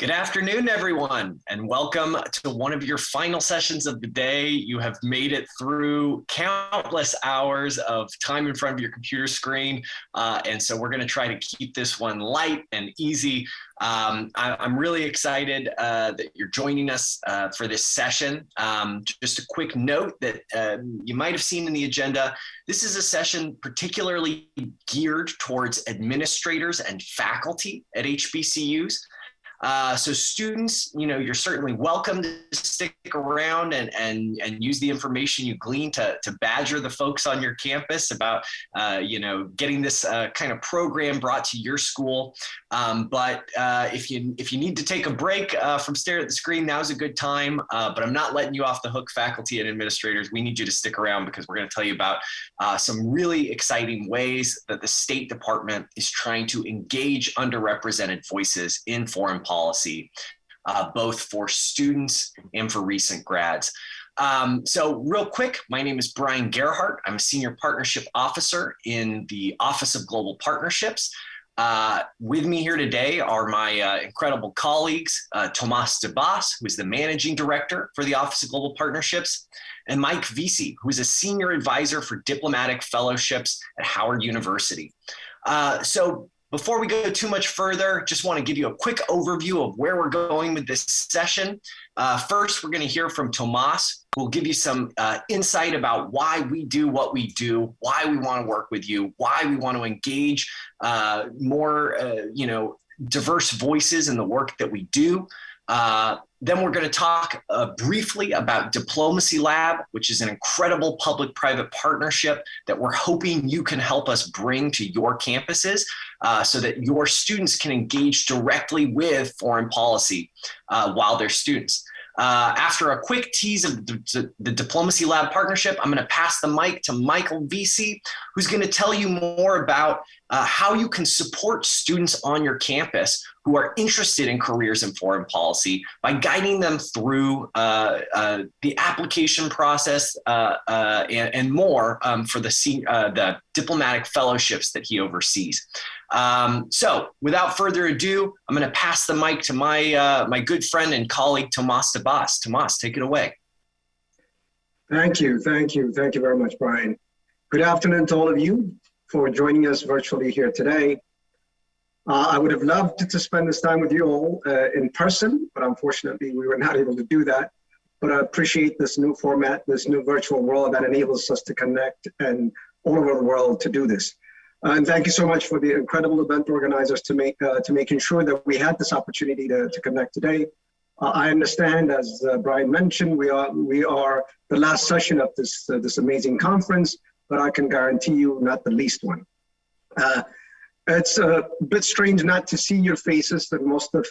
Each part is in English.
Good afternoon, everyone, and welcome to one of your final sessions of the day. You have made it through countless hours of time in front of your computer screen. Uh, and so we're going to try to keep this one light and easy. Um, I, am really excited uh, that you're joining us uh, for this session. Um, just a quick note that uh, you might have seen in the agenda. This is a session particularly geared towards administrators and faculty at HBCUs. Uh, so students, you know, you're certainly welcome to stick around and, and, and use the information you glean to, to badger the folks on your campus about, uh, you know, getting this uh, kind of program brought to your school. Um, but uh, if you if you need to take a break uh, from staring at the screen, now's a good time. But I'm not letting you off the hook, faculty and administrators. We need you to stick around because we're going to tell you about some really exciting ways that the State Department is trying to engage underrepresented voices in foreign policy, uh, both for students and for recent grads. Um, so real quick, my name is Brian Gerhardt. I'm a Senior Partnership Officer in the Office of Global Partnerships. Uh, with me here today are my uh, incredible colleagues, uh, Tomas Debass, who is the Managing Director for the Office of Global Partnerships, and Mike Vesey, who is a Senior Advisor for Diplomatic Fellowships at Howard University. Uh, so before we go too much further, just want to give you a quick overview of where we're going with this session. Uh, first, we're going to hear from Tomas, who will give you some uh, insight about why we do what we do, why we want to work with you, why we want to engage uh, more, uh, you know, diverse voices in the work that we do. Then we're going to talk uh, briefly about Diplomacy Lab, which is an incredible public private partnership that we're hoping you can help us bring to your campuses uh, so that your students can engage directly with foreign policy uh, while they're students. Uh, after a quick tease of the, the, Diplomacy Lab partnership, I'm going to pass the mic to Michael Vesey, who's going to tell you more about uh, how you can support students on your campus who are interested in careers in foreign policy by guiding them through uh, uh the application process uh, uh, and, and, more um, for the, the diplomatic fellowships that he oversees. Um, so without further ado, I'm going to pass the mic to my, uh, my good friend and colleague, Tomas Debass. Tomas, take it away. Thank you. Thank you. Thank you very much, Brian. Good afternoon to all of you for joining us virtually here today. Uh, I would have loved to spend this time with you all uh, in person, but unfortunately we were not able to do that. But I appreciate this new format, this new virtual world that enables us to connect and all over the world to do this. And thank you so much for the incredible event organizers to make uh, to making sure that we had this opportunity to, to connect today. Uh, I understand, as uh, Brian mentioned, we are we are the last session of this this amazing conference, but I can guarantee you not the least one. Uh, it's a bit strange not to see your faces that most of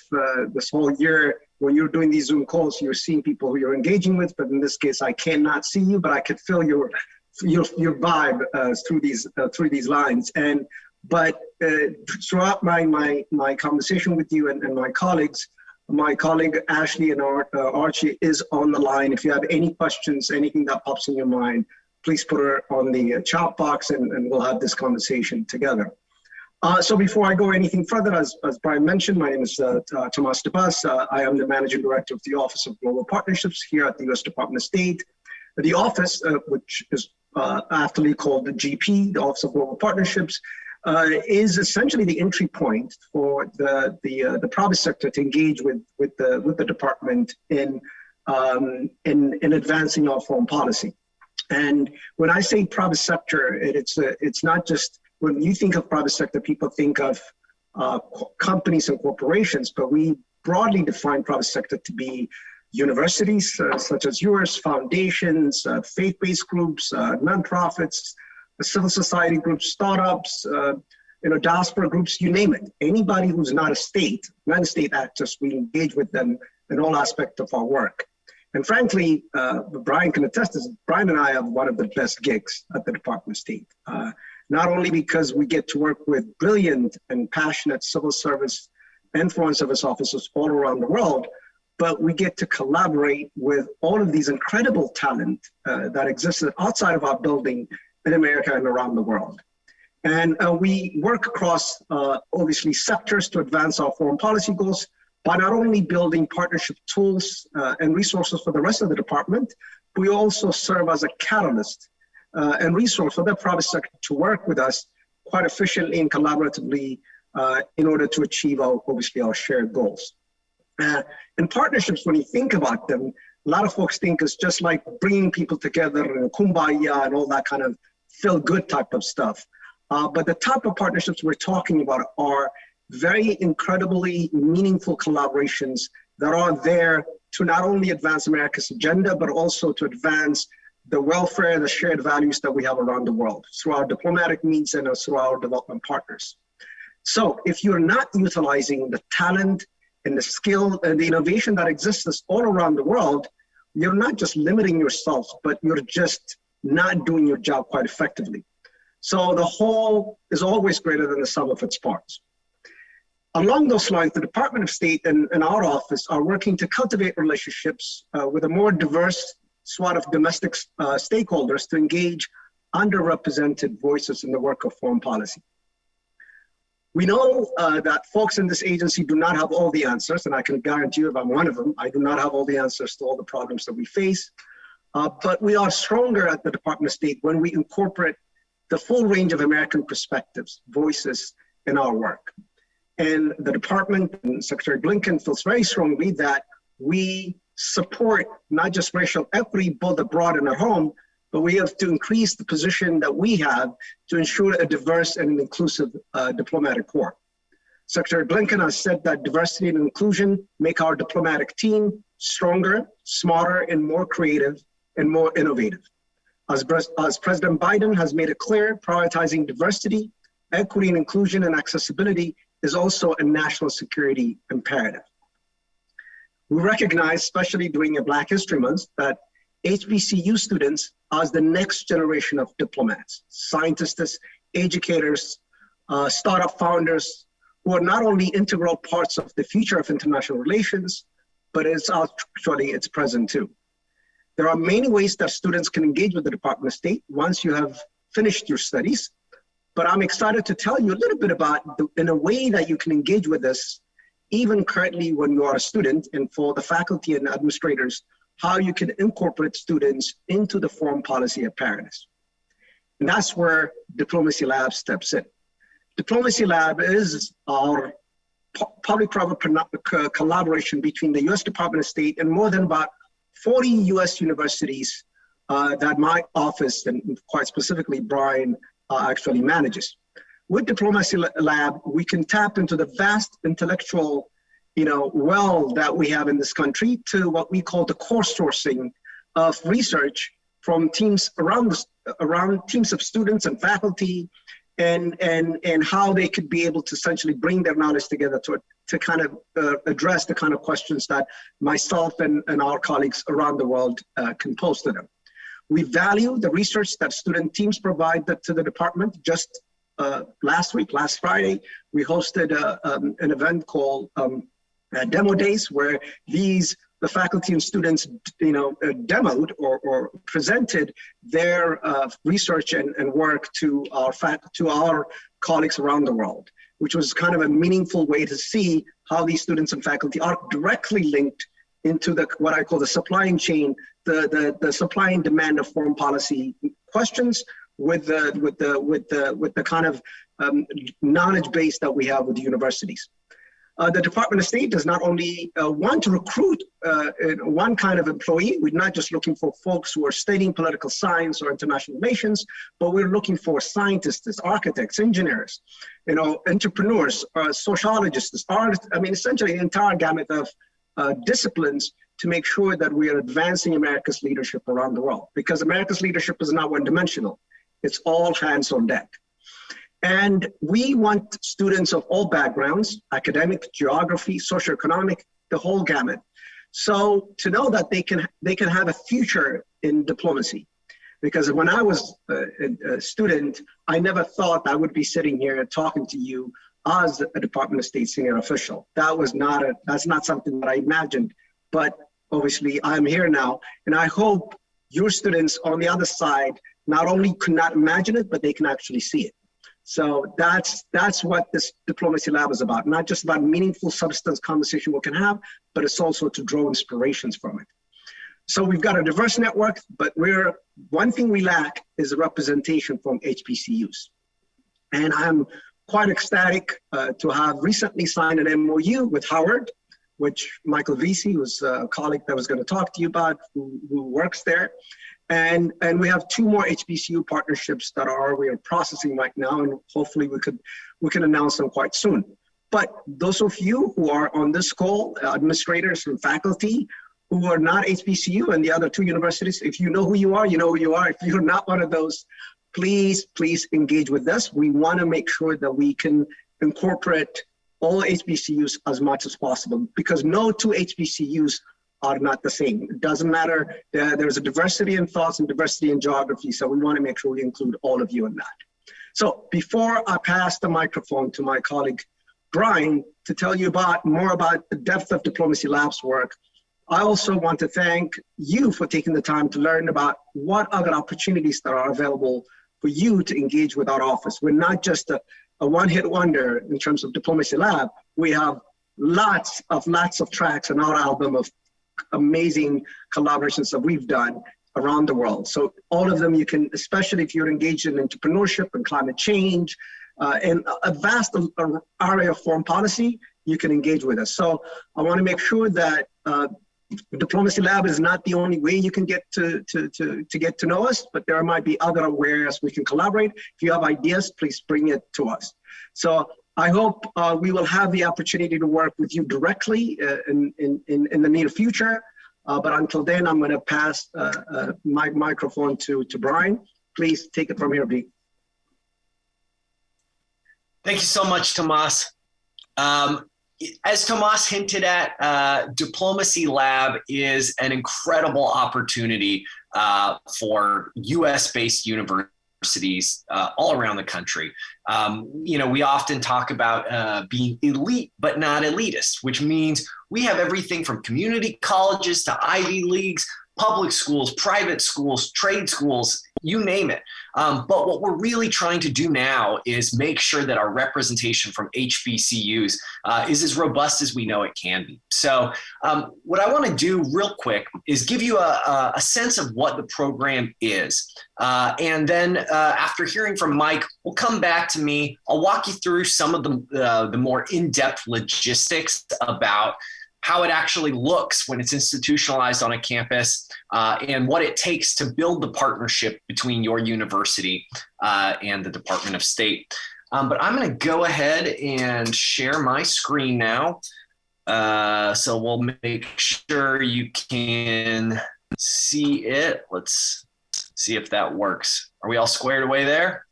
this whole year when you're doing these Zoom calls, you're seeing people who you're engaging with, but in this case, I cannot see you, but I could feel your your your vibe uh, through these uh, through these lines. And but uh, throughout my my my conversation with you and, and my colleagues, my colleague Ashley and uh, Archie is on the line. If you have any questions, anything that pops in your mind, please put her on the uh, chat box, and, and we'll have this conversation together. Uh, so before I go anything further, as, as Brian mentioned, my name is uh, uh, Tomas. Uh, I am the Managing Director of the Office of Global Partnerships here at the U.S. Department of State. The office, uh, which is uh, aptly called the GP, the Office of Global Partnerships, is essentially the entry point for the the, the private sector to engage with with the with the department in um, in in advancing our foreign policy. And when I say private sector, it, it's a, it's not just when you think of private sector, people think of uh, companies and corporations, but we broadly define private sector to be universities uh, such as yours, foundations, uh, faith-based groups, uh, nonprofits, civil society groups, startups, uh, you know, diaspora groups, you name it. Anybody who's not a state, not a state actors, we engage with them in all aspects of our work. And frankly, uh, Brian can attest this, Brian and I have one of the best gigs at the Department of State. Uh, not only because we get to work with brilliant and passionate civil service and foreign service officers all around the world, but we get to collaborate with all of these incredible talent uh, that exists outside of our building in America and around the world. And uh, we work across, uh, obviously, sectors to advance our foreign policy goals, by not only building partnership tools uh, and resources for the rest of the department, we also serve as a catalyst uh, and resource for the private sector to work with us quite efficiently and collaboratively uh, in order to achieve our, obviously our shared goals. Uh, and partnerships, when you think about them, a lot of folks think it's just like bringing people together and kumbaya and all that kind of feel good type of stuff. Uh, but the type of partnerships we're talking about are very incredibly meaningful collaborations that are there to not only advance America's agenda, but also to advance the welfare and the shared values that we have around the world through our diplomatic means and through our development partners. So if you're not utilizing the talent and the skill and the innovation that exists all around the world, you're not just limiting yourself, but you're just not doing your job quite effectively. So the whole is always greater than the sum of its parts. Along those lines, the Department of State and, and our office are working to cultivate relationships uh, with a more diverse swath of domestic uh, stakeholders to engage underrepresented voices in the work of foreign policy. We know uh, that folks in this agency do not have all the answers, and I can guarantee you if I'm one of them, I do not have all the answers to all the problems that we face. Uh, but we are stronger at the Department of State when we incorporate the full range of American perspectives, voices in our work. And the department and Secretary Blinken feels very strongly that we support not just racial equity both abroad and at home, but we have to increase the position that we have to ensure a diverse and inclusive uh, diplomatic corps. Secretary Blinken has said that diversity and inclusion make our diplomatic team stronger, smarter, and more creative and more innovative. As, as President Biden has made it clear, prioritizing diversity, equity and inclusion and accessibility is also a national security imperative. We recognize, especially during a Black History Month, that HBCU students are the next generation of diplomats, scientists, educators, uh, startup founders, who are not only integral parts of the future of international relations, but it's actually its present too. There are many ways that students can engage with the Department of State once you have finished your studies, but I'm excited to tell you a little bit about the, in a way that you can engage with us even currently when you are a student and for the faculty and administrators, how you can incorporate students into the foreign policy apparatus. And that's where Diplomacy Lab steps in. Diplomacy Lab is our public-private collaboration between the US Department of State and more than about 40 US universities uh, that my office and quite specifically Brian uh, actually manages with Diplomacy Lab, we can tap into the vast intellectual you know, well that we have in this country to what we call the course sourcing of research from teams around around teams of students and faculty and and and how they could be able to essentially bring their knowledge together to to kind of uh, address the kind of questions that myself and, and our colleagues around the world uh, can pose to them. We value the research that student teams provide to the department. Just uh, last week, last Friday, we hosted a, uh, um, an event called um, uh, Demo Days, where these the faculty and students, you know, uh, demoed or, or, presented their uh, research and, and, work to our to our colleagues around the world, which was kind of a meaningful way to see how these students and faculty are directly linked into the what I call the supplying chain, the, the, the supply and demand of foreign policy questions, with the with the with the with the kind of um, knowledge base that we have with the universities. Uh, the Department of State does not only uh, want to recruit uh, one kind of employee, we're not just looking for folks who are studying political science or international relations, but we're looking for scientists, architects, engineers, you know, entrepreneurs, uh, sociologists, artists, I mean, essentially the entire gamut of uh, disciplines to make sure that we are advancing America's leadership around the world because America's leadership is not one dimensional. It's all hands on deck. And we want students of all backgrounds, academic, geography, socioeconomic, the whole gamut. So to know that they can, they can have a future in diplomacy. Because when I was uh, a, a student, I never thought I would be sitting here talking to you as a Department of State senior official. That was not a, that's not something that I imagined. But obviously I'm here now, and I hope your students on the other side not only could not imagine it, but they can actually see it. So that's that's what this diplomacy lab is about. Not just about meaningful substance conversation we can have, but it's also to draw inspirations from it. So we've got a diverse network, but we're one thing we lack is representation from HBCUs. And I'm quite ecstatic uh, to have recently signed an MOU with Howard, which Michael Vesey, who's a colleague that was going to talk to you about, who, who works there. And, and we have two more HBCU partnerships that are we are processing right now, and hopefully we could we can announce them quite soon. But those of you who are on this call, administrators and faculty who are not HBCU and the other two universities, if you know who you are, you know who you are. If you're not one of those, please, please engage with us. We want to make sure that we can incorporate all HBCUs as much as possible because no two HBCUs are not the same. It doesn't matter. Uh, there's a diversity in thoughts and diversity in geography. So we want to make sure we include all of you in that. So before I pass the microphone to my colleague, Brian, to tell you about more about the depth of Diplomacy Labs work, I also want to thank you for taking the time to learn about what other opportunities that are available for you to engage with our office. We're not just a, a one-hit wonder in terms of Diplomacy Lab. We have lots of lots of tracks in our album of amazing collaborations that we've done around the world. So all of them you can, especially if you're engaged in entrepreneurship and climate change, uh, and a vast area of foreign policy, you can engage with us. So I want to make sure that uh, Diplomacy Lab is not the only way you can get to, to, to, to get to know us, but there might be other areas we can collaborate. If you have ideas, please bring it to us. So I hope uh, we will have the opportunity to work with you directly uh, in, in, in, the near future. Uh, but until then, I'm going to pass uh, uh, my microphone to, to Brian. Please take it from here, B. Thank you so much, Tomas. Um, as Tomas hinted at, uh, Diplomacy Lab is an incredible opportunity for US based universities universities uh, all around the country. Um, you know, we often talk about uh, being elite, but not elitist, which means we have everything from community colleges to Ivy Leagues, public schools, private schools, trade schools, you name it. Um, but what we're really trying to do now is make sure that our representation from HBCUs uh, is as robust as we know it can be. So, um, what I want to do real quick is give you a, a sense of what the program is. Uh, and then, uh, after hearing from Mike, we'll come back to me. I'll walk you through some of the, uh, the more in depth logistics about how it actually looks when it's institutionalized on a campus, uh, and what it takes to build the partnership between your university uh, and the Department of State. Um, but I'm going to go ahead and share my screen now. Uh, so we'll make sure you can see it. Let's see if that works. Are we all squared away there?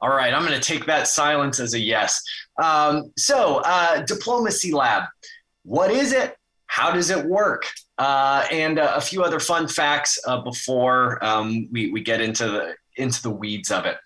All right, I'm going to take that silence as a yes. Um, so, uh, Diplomacy Lab. What is it? How does it work? Uh, and uh, a few other fun facts uh, before um, we, we get into the into the weeds of it.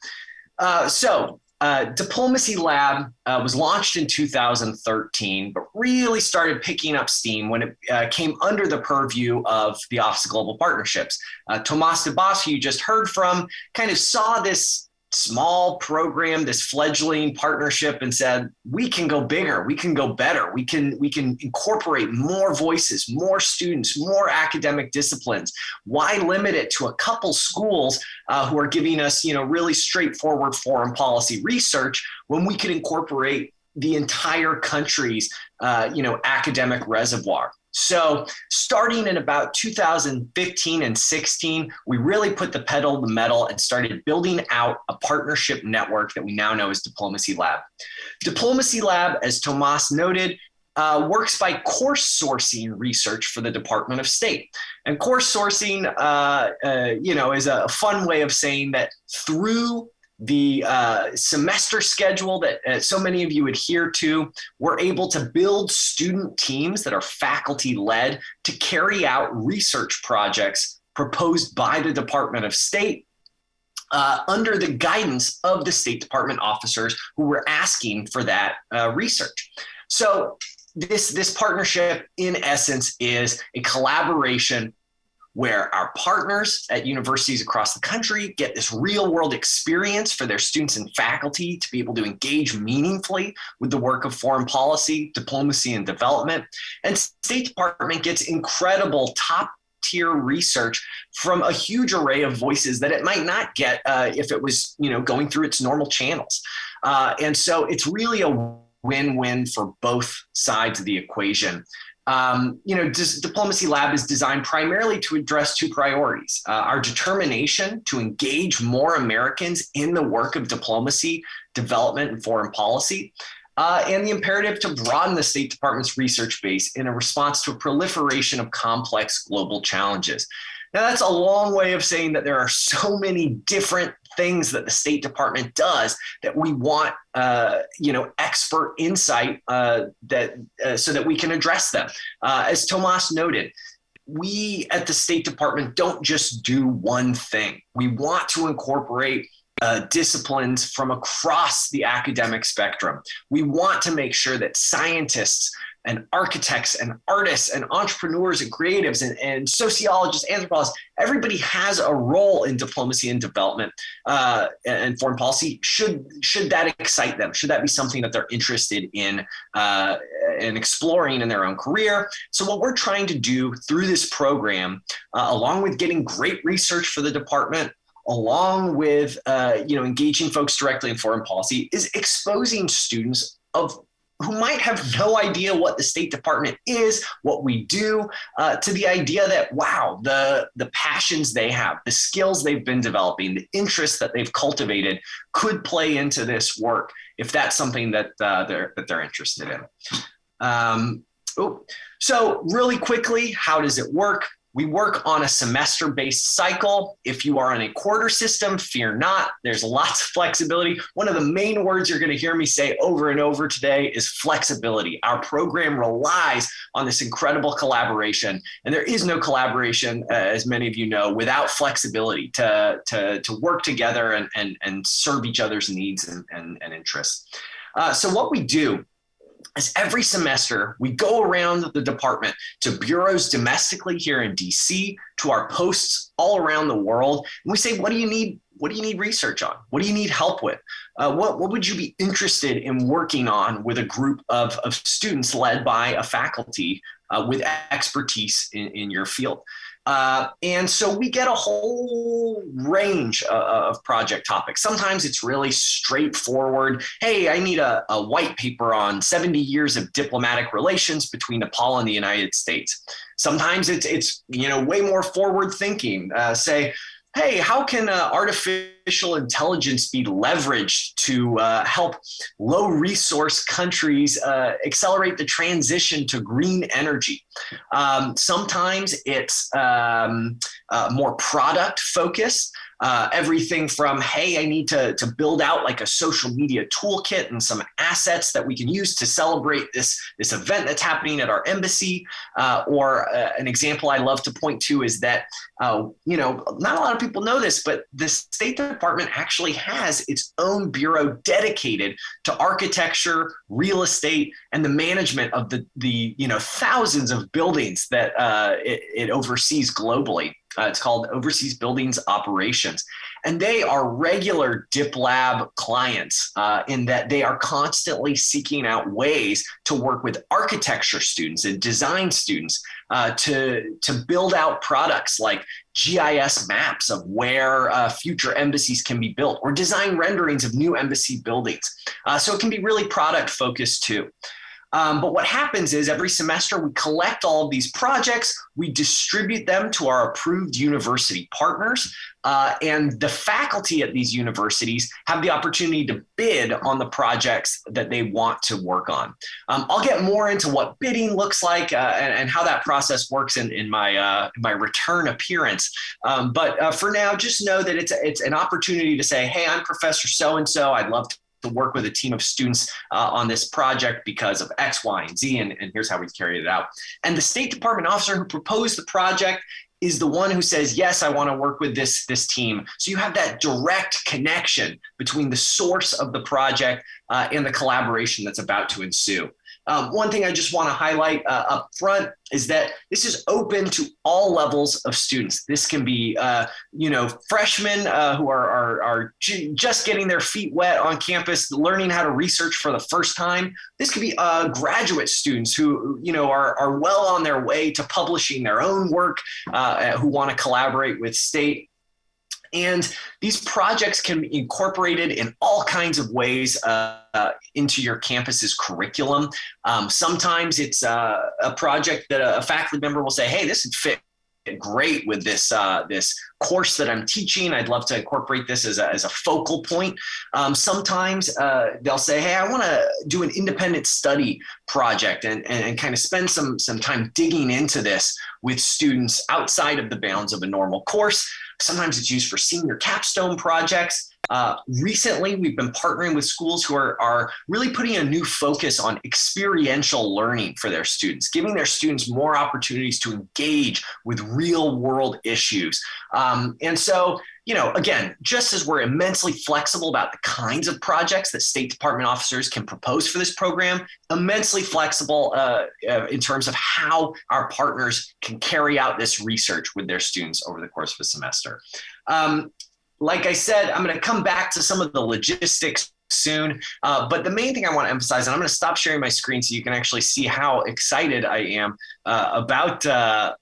Uh, so, uh, Diplomacy Lab uh, was launched in 2013, but really started picking up steam when it came under the purview of the Office of Global Partnerships. Tomas Debass, who you just heard from, kind of saw this small program, this fledgling partnership, and said, we can go bigger, we can go better, we can we can incorporate more voices, more students, more academic disciplines. Why limit it to a couple schools uh, who are giving us, you know, really straightforward foreign policy research when we could incorporate the entire country's, uh, you know, academic reservoir? So, starting in about 2015 and 16, we really put the pedal to the metal and started building out a partnership network that we now know as Diplomacy Lab. Diplomacy Lab, as Tomas noted, uh, works by course sourcing research for the Department of State. And course sourcing, uh, uh, you know, is a fun way of saying that through the uh, semester schedule that uh, so many of you adhere to, we're able to build student teams that are faculty led to carry out research projects proposed by the Department of State uh, under the guidance of the State Department officers who were asking for that uh, research. So this this partnership in essence is a collaboration where our partners at universities across the country get this real world experience for their students and faculty to be able to engage meaningfully with the work of foreign policy, diplomacy, and development. And State Department gets incredible top tier research from a huge array of voices that it might not get uh, if it was you know going through its normal channels uh, and so it's really a win-win for both sides of the equation um, you know, Diplomacy Lab is designed primarily to address two priorities uh, our determination to engage more Americans in the work of diplomacy, development, and foreign policy. Uh, and the imperative to broaden the State Department's research base in a response to a proliferation of complex global challenges. Now, that's a long way of saying that there are so many different things that the State Department does that we want, uh, you know, expert insight uh, that uh, so that we can address them. Uh, as Tomas noted, we at the State Department don't just do one thing. We want to incorporate uh, disciplines from across the academic spectrum. We want to make sure that scientists and architects and artists and entrepreneurs and creatives and, and sociologists, anthropologists, everybody has a role in diplomacy and development uh, and foreign policy. Should should that excite them? Should that be something that they're interested in uh, in exploring in their own career? So what we're trying to do through this program, uh, along with getting great research for the department, along with uh, you know engaging folks directly in foreign policy, is exposing students of who might have no idea what the State Department is, what we do, uh, to the idea that wow, the the passions they have, the skills they've been developing, the interests that they've cultivated could play into this work if that's something that uh, they're that they're interested in. Um, oh, so really quickly, how does it work? We work on a semester based cycle. If you are on a quarter system, fear not. There's lots of flexibility. One of the main words you're going to hear me say over and over today is flexibility. Our program relies on this incredible collaboration. And there is no collaboration, uh, as many of you know, without flexibility to, to, to work together and, and, and serve each other's needs and, and, and interests. Uh, so, what we do is every semester we go around the department to bureaus domestically here in DC, to our posts all around the world, and we say, what do you need? What do you need research on? What do you need help with? Uh, what, what would you be interested in working on with a group of, of students led by a faculty uh, with expertise in, in your field? Uh, and so we get a whole range of, of, project topics. Sometimes it's really straightforward. Hey, I need a, a, white paper on 70 years of diplomatic relations between Nepal and the United States. Sometimes it's, it's you know, way more forward thinking. Uh, say, hey, how can uh, artificial intelligence be leveraged to uh, help low resource countries uh, accelerate the transition to green energy? Um, sometimes it's um, uh, more product focused. Uh, everything from hey i need to, to build out like a social media toolkit and some assets that we can use to celebrate this this event that's happening at our embassy. Uh, or uh, an example i love to point to is that uh, you know not a lot of people know this but the state department actually has its own bureau dedicated to architecture real estate and the management of the the you know thousands of buildings that uh, it, it oversees globally uh, it's called Overseas Buildings Operations. And they are regular DipLab clients uh, in that they are constantly seeking out ways to work with architecture students and design students uh, to, to build out products like GIS maps of where uh, future embassies can be built or design renderings of new embassy buildings. Uh, so it can be really product focused too. Um, but what happens is every semester we collect all of these projects, we distribute them to our approved university partners, uh, and the faculty at these universities have the opportunity to bid on the projects that they want to work on. Um, I'll get more into what bidding looks like uh, and, and, how that process works in, in my uh, my return appearance. Um, but uh, for now, just know that it's it's an opportunity to say, hey, I'm Professor so and so. I'd love to to work with a team of students uh, on this project because of X, Y, and Z, and, and here's how we carried it out. And the State Department officer who proposed the project is the one who says yes i want to work with this this team so you have that direct connection between the source of the project uh, and the collaboration that's about to ensue. Um, one thing I just want to highlight uh, up front is that this is open to all levels of students. This can be, uh, you know, freshmen uh, who are, are, are, just getting their feet wet on campus, learning how to research for the first time. This could be uh, graduate students who, you know, are, are well on their way to publishing their own work, uh, who want to collaborate with state and these projects can be incorporated in all kinds of ways uh, uh, into your campus's curriculum. Um, sometimes it's uh, a project that a, faculty member will say, hey, this would fit great with this uh, this course that I'm teaching. I'd love to incorporate this as a, as a focal point. Um, sometimes uh, they'll say, "Hey, I want to do an independent study project and, and, and kind of spend some some time digging into this with students outside of the bounds of a normal course." Sometimes it's used for senior capstone projects. Uh, recently, we've been partnering with schools who are, are really putting a new focus on experiential learning for their students, giving their students more opportunities to engage with real world issues. Um, and so, you know, again, just as we're immensely flexible about the kinds of projects that State Department officers can propose for this program, immensely flexible uh, uh, in terms of how our partners can carry out this research with their students over the course of a semester. Um, like I said, I'm going to come back to some of the logistics soon. Uh, but the main thing I want to emphasize, and I'm going to stop sharing my screen so you can actually see how excited I am uh, about uh,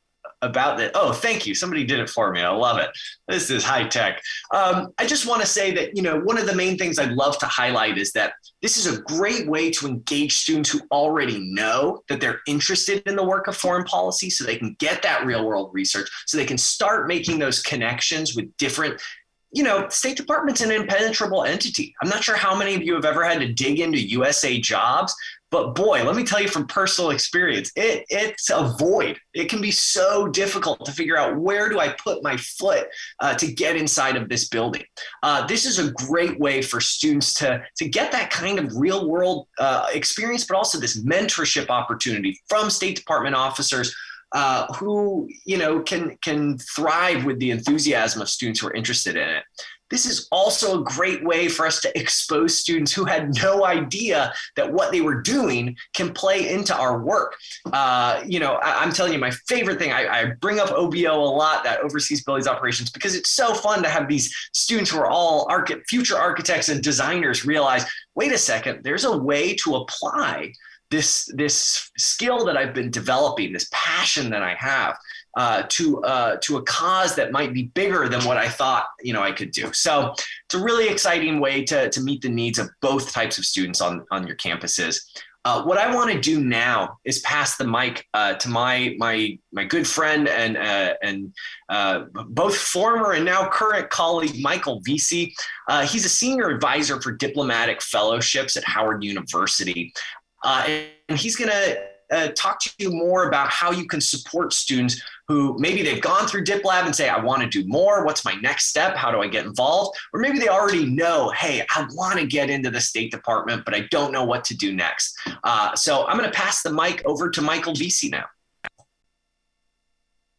about that. Oh, thank you. Somebody did it for me. I love it. This is high tech. Um, I just want to say that, you know, one of the main things I'd love to highlight is that this is a great way to engage students who already know that they're interested in the work of foreign policy so they can get that real world research, so they can start making those connections with different you know, State Department's an impenetrable entity. I'm not sure how many of you have ever had to dig into USA jobs, but boy, let me tell you from personal experience, it, it's a void. It can be so difficult to figure out where do I put my foot uh, to get inside of this building. Uh, this is a great way for students to, to get that kind of real world uh, experience, but also this mentorship opportunity from State Department officers uh, who you know can can thrive with the enthusiasm of students who are interested in it. This is also a great way for us to expose students who had no idea that what they were doing can play into our work. Uh, you know, I, am telling you, my favorite thing, I, I, bring up OBO a lot, that overseas buildings operations, because it's so fun to have these students who are all arch- future architects and designers realize, wait a second, there's a way to apply this this skill that I've been developing, this passion that I have uh, to uh, to a cause that might be bigger than what I thought you know I could do. So it's a really exciting way to to meet the needs of both types of students on on your campuses. Uh, what I want to do now is pass the mic uh, to my my my good friend and uh, and uh, both former and now current colleague Michael Vesey. Uh, he's a senior advisor for diplomatic fellowships at Howard University. Uh, and he's going to talk to you more about how you can support students who maybe they've gone through DipLab and say, I want to do more. What's my next step? How do I get involved? Or maybe they already know, hey, I want to get into the State Department, but I don't know what to do next. Uh, so I'm going to pass the mic over to Michael Vesey now.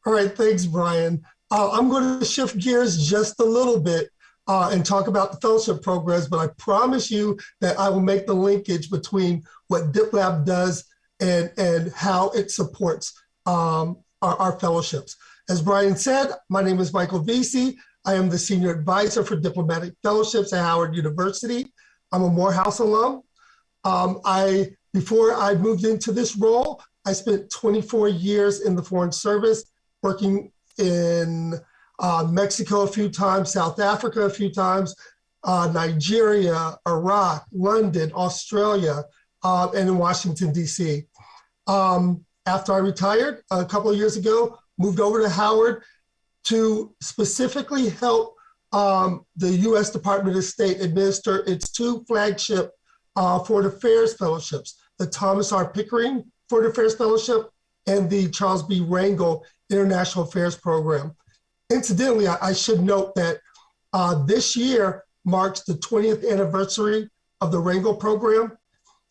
All right, thanks, Brian. Uh, I'm going to shift gears just a little bit uh, and talk about the fellowship programs, but I promise you that I will make the linkage between what DipLab does and, and how it supports um, our, our, fellowships. As Brian said, my name is Michael Vesey. I am the Senior Advisor for Diplomatic Fellowships at Howard University. I'm a Morehouse alum. Um, I, before I moved into this role, I spent 24 years in the Foreign Service working in uh, Mexico a few times, South Africa a few times, uh, Nigeria, Iraq, London, Australia, uh, and in Washington, D.C. Um, after I retired a couple of years ago, moved over to Howard to specifically help um, the U.S. Department of State administer its two flagship uh, Foreign Affairs fellowships, the Thomas R. Pickering Foreign Affairs Fellowship and the Charles B. Rangel International Affairs Program. Incidentally, I, I should note that uh, this year marks the 20th anniversary of the Rangel program.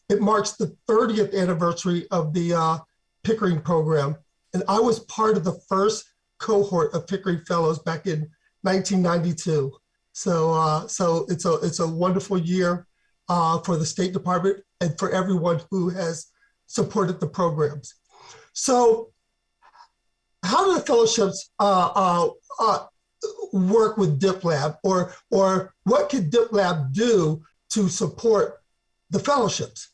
It marks the 30th anniversary of the uh, Pickering program. And I was part of the first cohort of Pickering Fellows back in 1992. So, uh, so it's a it's a wonderful year uh, for the State Department and for everyone who has supported the programs. So how do the fellowships uh, uh, uh, work with DipLab or, or what can DipLab do to support the fellowships?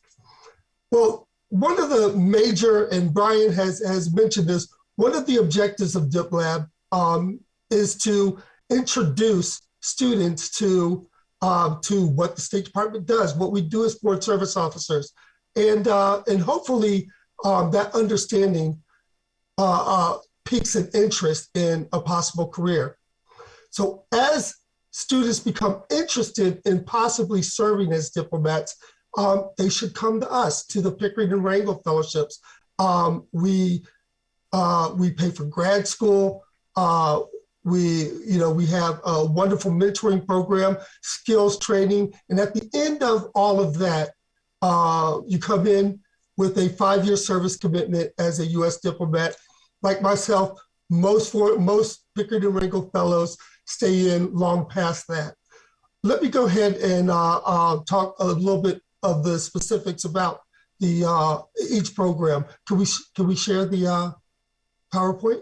Well, one of the major, and Brian has, has mentioned this, one of the objectives of DipLab um, is to introduce students to um, to what the State Department does, what we do as Foreign Service officers, and uh, and hopefully um, that understanding uh, uh, piques an interest in a possible career. So as students become interested in possibly serving as diplomats, um, they should come to us, to the Pickering and Rangel Fellowships. Um, we, uh, we pay for grad school. Uh, we, you know, we have a wonderful mentoring program, skills training. And at the end of all of that, uh, you come in with a five-year service commitment as a U.S. diplomat. Like myself, most for most Pickering and Rangel fellows stay in long past that. Let me go ahead and uh, uh, talk a little bit of the specifics about the uh, each program. Can we can we share the uh, PowerPoint?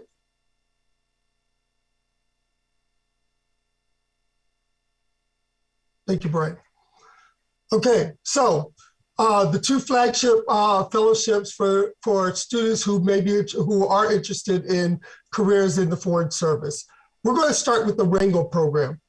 Thank you, Brian. Okay, so uh, the two flagship uh, fellowships for, for students who may be, who are interested in careers in the Foreign Service. We're going to start with the Rangel program.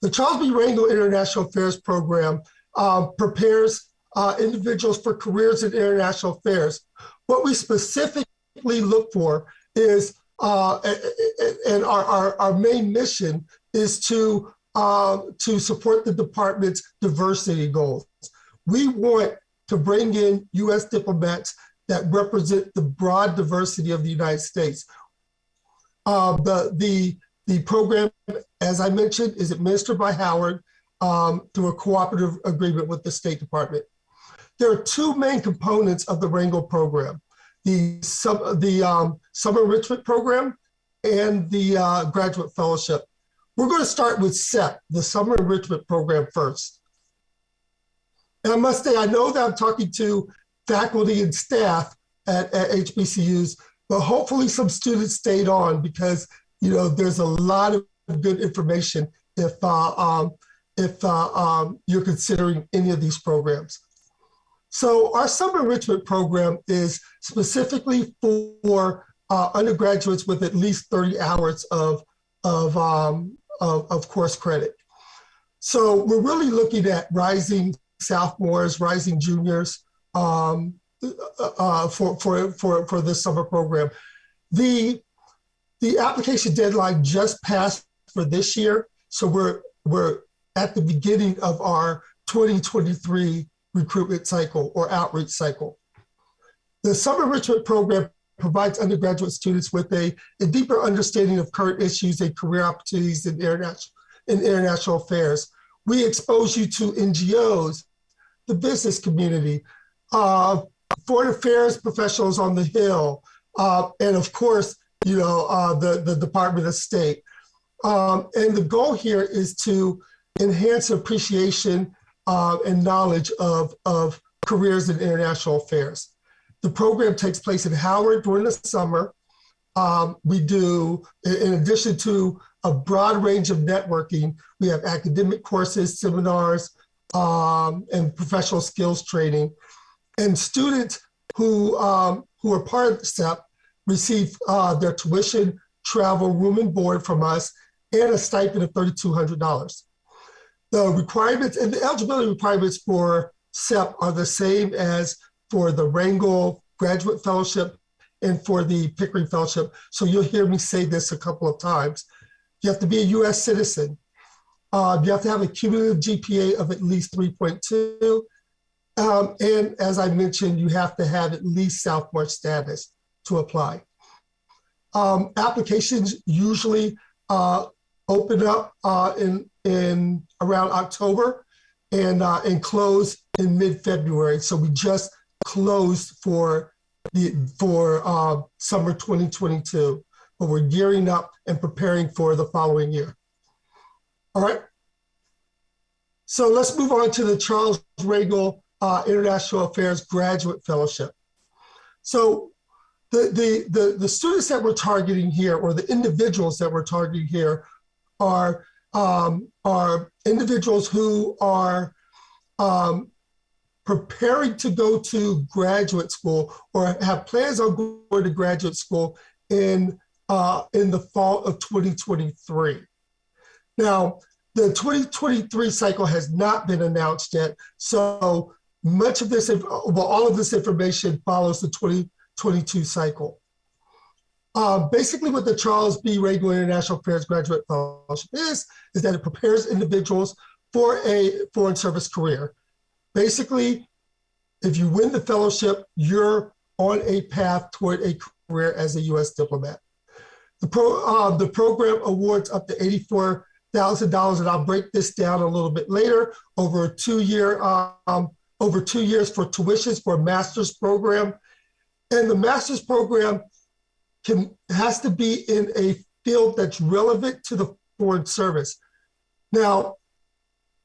The Charles B. Rangel International Affairs Program uh, prepares uh, individuals for careers in international affairs. What we specifically look for is, uh, and our, our, our main mission is to, uh, to support the department's diversity goals. We want to bring in US diplomats that represent the broad diversity of the United States. Uh, the, the, the program, as I mentioned, is administered by Howard um, through a cooperative agreement with the State Department. There are two main components of the Rangel program, the, sub, the um, summer enrichment program and the uh, graduate fellowship. We're going to start with SEP, the summer enrichment program first. And I must say, I know that I'm talking to faculty and staff at, at HBCUs, but hopefully some students stayed on because you know there's a lot of good information if uh, um, if uh, um, you're considering any of these programs. So our summer enrichment program is specifically for uh, undergraduates with at least 30 hours of, of, um, of, of course credit. So we're really looking at rising sophomores, rising juniors um, uh, uh, for, for, for, for this summer program. The, the application deadline just passed for this year. So we're, we're at the beginning of our 2023 recruitment cycle or outreach cycle. The summer enrichment program provides undergraduate students with a, a deeper understanding of current issues and career opportunities in international, in international affairs. We expose you to NGOs, the business community, uh, foreign affairs professionals on the Hill, uh, and of course, you know, uh, the, the Department of State. Um, and the goal here is to enhance appreciation uh, and knowledge of, of careers in international affairs. The program takes place in Howard during the summer. Um, we do, in addition to a broad range of networking, we have academic courses, seminars, um, and professional skills training. And students who, um, who are part of the SEP receive uh, their tuition, travel, room and board from us, and a stipend of $3,200. The requirements and the eligibility requirements for SEP are the same as for the Rangel Graduate Fellowship and for the Pickering Fellowship. So you'll hear me say this a couple of times. You have to be a US citizen. Uh, you have to have a cumulative GPA of at least 3.2. Um, and as I mentioned, you have to have at least sophomore status to apply. Um, applications usually uh, open up uh, in in around October and uh, and close in mid-February. So we just closed for the for uh, summer 2022, but we're gearing up and preparing for the following year. All right. so let's move on to the Charles Rangel uh, International Affairs Graduate Fellowship. So the, the, the, the students that we're targeting here, or the individuals that we're targeting here, are, um, are individuals who are um, preparing to go to graduate school or have plans on going to graduate school in, uh, in the fall of 2023. Now, the 2023 cycle has not been announced yet, so much of this, well, all of this information follows the 2022 cycle. Uh, basically, what the Charles B. Rangel International Affairs Graduate Fellowship is, is that it prepares individuals for a foreign service career. Basically, if you win the fellowship, you're on a path toward a career as a U.S. diplomat. The, pro, uh, the program awards up to $84,000, and I'll break this down a little bit later over a two-year um, over two years for tuitions for a master's program. And the master's program can has to be in a field that's relevant to the foreign service. Now,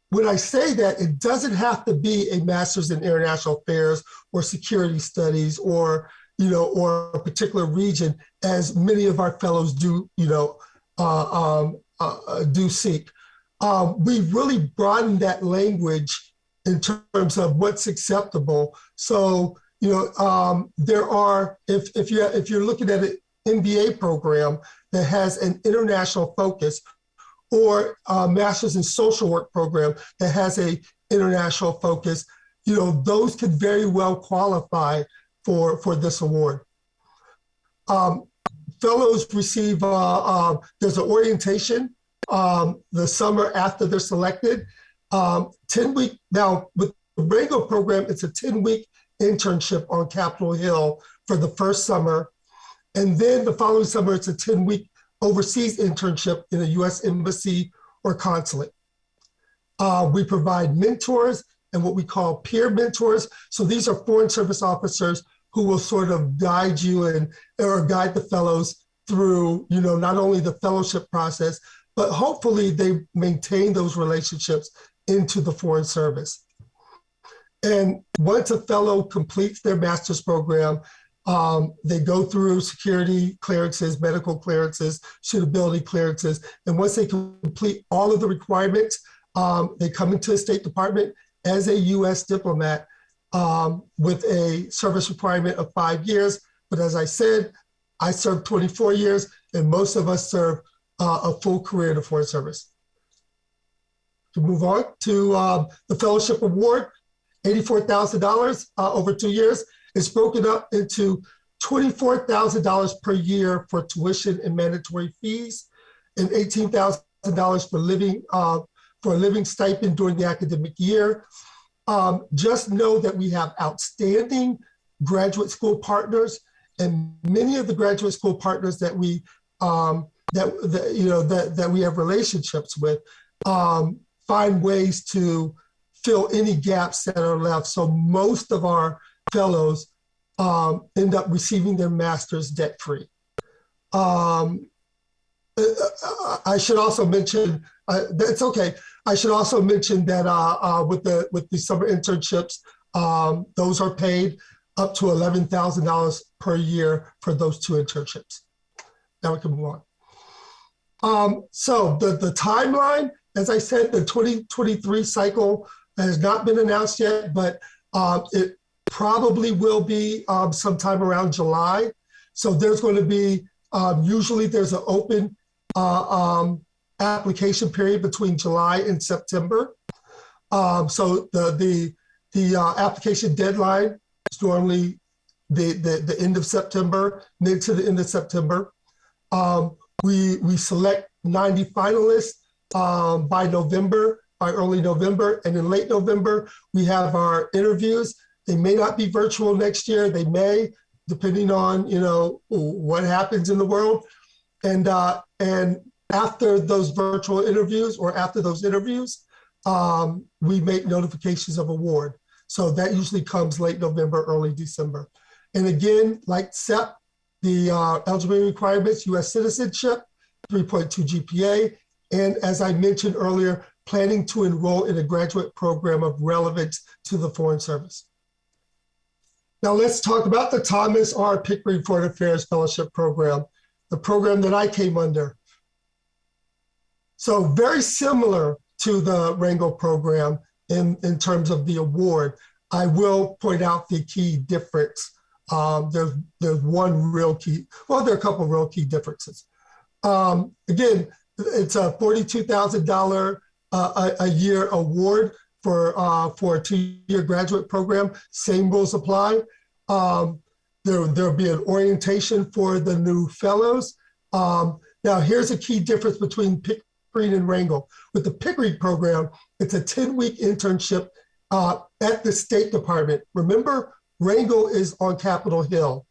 when I say that, it doesn't have to be a master's in international affairs or security studies or you know or a particular region, as many of our fellows do you know uh, um, uh, do seek. Um, we really broadened that language in terms of what's acceptable. So you know um, there are if if you if you're looking at an MBA program that has an international focus or a master's in social work program that has a international focus, you know, those could very well qualify for, for this award. Um, fellows receive, uh, uh, there's an orientation um, the summer after they're selected. Um, 10 week, now with the Rangel program, it's a 10 week internship on Capitol Hill for the first summer. And then the following summer, it's a 10 week overseas internship in a US embassy or consulate. Uh, we provide mentors and what we call peer mentors. So these are foreign service officers who will sort of guide you and or guide the fellows through, you know, not only the fellowship process, but hopefully they maintain those relationships into the foreign service. And once a fellow completes their master's program, um, they go through security clearances, medical clearances, suitability clearances. And once they complete all of the requirements, um, they come into the State Department as a US diplomat um, with a service requirement of five years. But as I said, I served 24 years and most of us serve uh, a full career in the Foreign Service. To move on to uh, the Fellowship Award, $84,000 uh, over two years. It's broken up into $24,000 per year for tuition and mandatory fees, and $18,000 for living uh, for a living stipend during the academic year. Um, just know that we have outstanding graduate school partners, and many of the graduate school partners that we um, that, that you know that that we have relationships with um, find ways to fill any gaps that are left. So most of our fellows um, end up receiving their master's debt free. Um, I should also mention, uh, it's okay. I should also mention that uh, uh, with the with the summer internships, um, those are paid up to $11,000 per year for those two internships. Now we can move on. Um, so the, the timeline, as I said, the 2023 cycle has not been announced yet, but uh, it probably will be um, sometime around July. So there's going to be, um, usually there's an open uh, um, application period between July and September. Um, so the, the, the uh, application deadline is normally the, the, the end of September, mid to the end of September. Um, we, we select 90 finalists um, by November by early November. And in late November, we have our interviews. They may not be virtual next year. They may, depending on you know what happens in the world. And uh, and after those virtual interviews or after those interviews, um, we make notifications of award. So that usually comes late November, early December. And again, like CEP, the uh, eligibility requirements, U.S. citizenship, 3.2 GPA, and as I mentioned earlier, planning to enroll in a graduate program of relevance to the Foreign Service. Now let's talk about the Thomas R. Pickering Foreign Affairs Fellowship Program, the program that I came under. So very similar to the Rangel program in, in terms of the award. I will point out the key difference. Um, there's, there's one real key, well, there are a couple real key differences. Um, again, it's a $42,000 uh, a, a, year award for, uh, for a two-year graduate program. Same rules apply. Um, there, there'll be an orientation for the new fellows. Um, now, here's a key difference between Pickering and Rangel. With the Pickering program, it's a 10-week internship uh, at the State Department. Remember, Rangel is on Capitol Hill.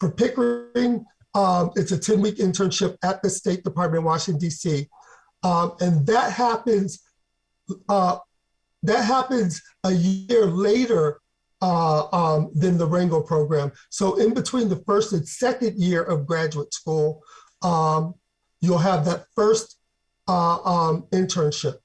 For Pickering, um, it's a 10-week internship at the State Department in Washington, D.C. Um, and that happens, uh, that happens a year later uh, um, than the Rangel program. So in between the first and second year of graduate school, um, you'll have that first uh, um, internship.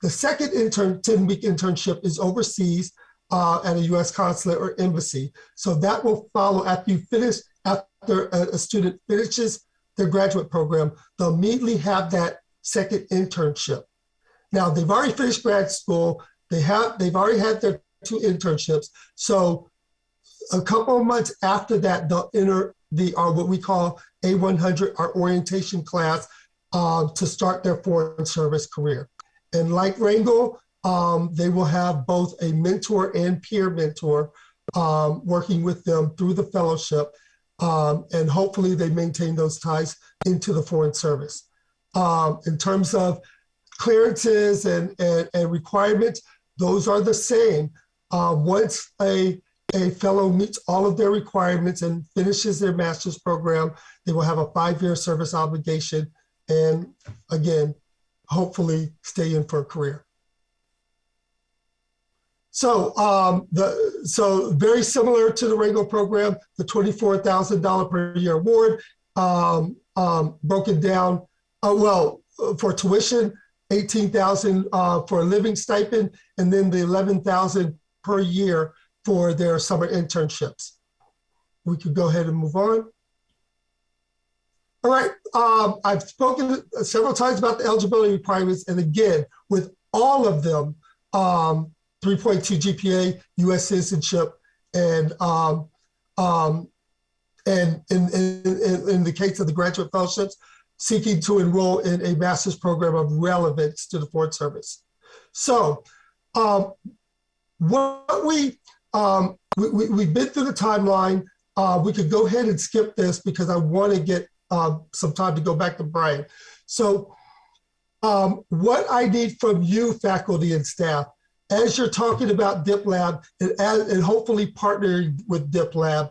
The second intern, 10 week internship is overseas uh, at a US consulate or embassy. So that will follow after you finish, after a, a student finishes their graduate program, they'll immediately have that second internship. Now they've already finished grad school, they have, they've already had their two internships. So a couple of months after that, they'll enter the, uh, what we call A100, our orientation class, uh, to start their foreign service career. And like Rangel, um, they will have both a mentor and peer mentor um, working with them through the fellowship. Um, and hopefully they maintain those ties into the foreign service. Um, in terms of clearances and, and, and, requirements, those are the same. Uh, once a, a fellow meets all of their requirements and finishes their master's program, they will have a five-year service obligation and again, hopefully stay in for a career. So, um, the, so very similar to the Rangel program, the $24,000 per year award, um, um, broken down, uh, well, for tuition, 18,000 uh, for a living stipend, and then the 11,000 per year for their summer internships. We could go ahead and move on. All right, um, I've spoken several times about the eligibility requirements, and again, with all of them, um, 3.2 GPA, U.S. citizenship, and um, um, and in, in, in the case of the graduate fellowships, seeking to enroll in a master's program of relevance to the Foreign Service. So, um, what we, um, we, we have been through the timeline. Uh, we could go ahead and skip this because I want to get uh, some time to go back to Brian. So um, what I need from you, faculty and staff, as you're talking about DipLab and, and hopefully partnering with DipLab,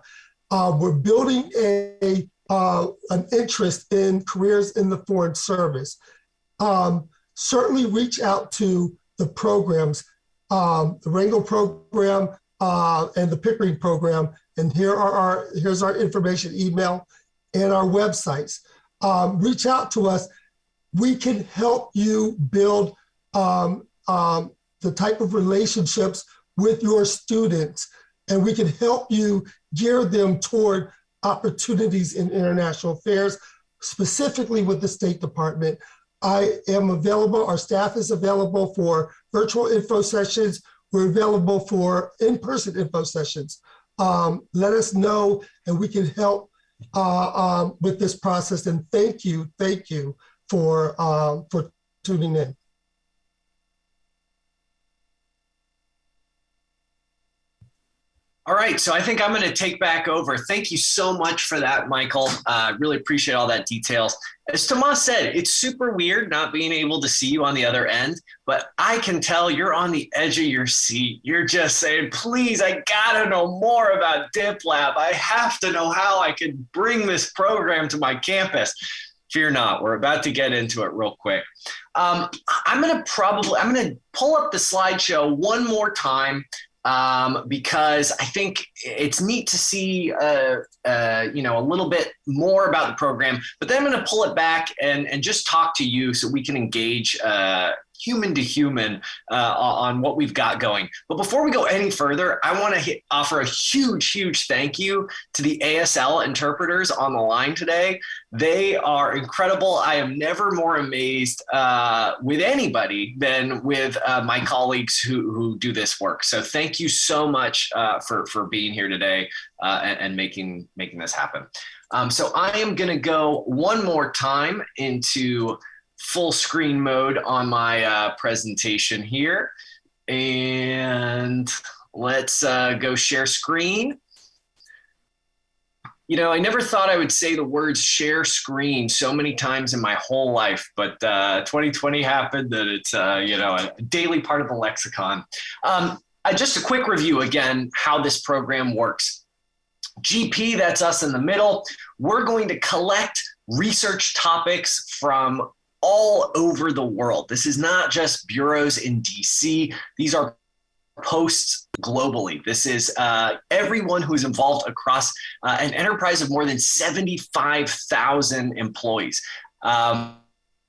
uh, we're building a uh, an interest in careers in the foreign service. Um, certainly reach out to the programs, um, the Rangel program uh, and the Pickering program. And here are our, here's our information email and our websites. Um, reach out to us. We can help you build um, um, the type of relationships with your students, and we can help you gear them toward opportunities in international affairs, specifically with the State Department. I am available, our staff is available for virtual info sessions. We're available for in-person info sessions. Um, let us know and we can help uh, um, with this process. And thank you, thank you for, uh, for tuning in. All right, so I think I'm going to take back over. Thank you so much for that, Michael. Uh, really appreciate all that details. As Tomas said, it's super weird not being able to see you on the other end, but I can tell you're on the edge of your seat. You're just saying, please, I got to know more about DipLab. I have to know how I can bring this program to my campus. Fear not, we're about to get into it real quick. Um, I'm going to probably, I'm going to pull up the slideshow one more time um, because I think it's neat to see, uh, uh, you know, a little bit more about the program. But then I'm going to pull it back and and just talk to you so we can engage uh, human to human uh, on what we've got going. But before we go any further, I want to offer a huge, huge thank you to the ASL interpreters on the line today. They are incredible. I am never more amazed uh, with anybody than with uh, my colleagues who, who do this work. So thank you so much uh, for, for being here today uh, and, and, making, making this happen. Um, so I am going to go one more time into full screen mode on my uh, presentation here. And let's uh, go share screen. You know, I never thought I would say the words share screen so many times in my whole life, but uh, 2020 happened that it's, uh, you know, a daily part of the lexicon. Um, just a quick review again, how this program works. GP, that's us in the middle. We're going to collect research topics from all over the world. This is not just bureaus in DC. These are posts globally. This is uh, everyone who is involved across uh, an enterprise of more than 75,000 employees. Um,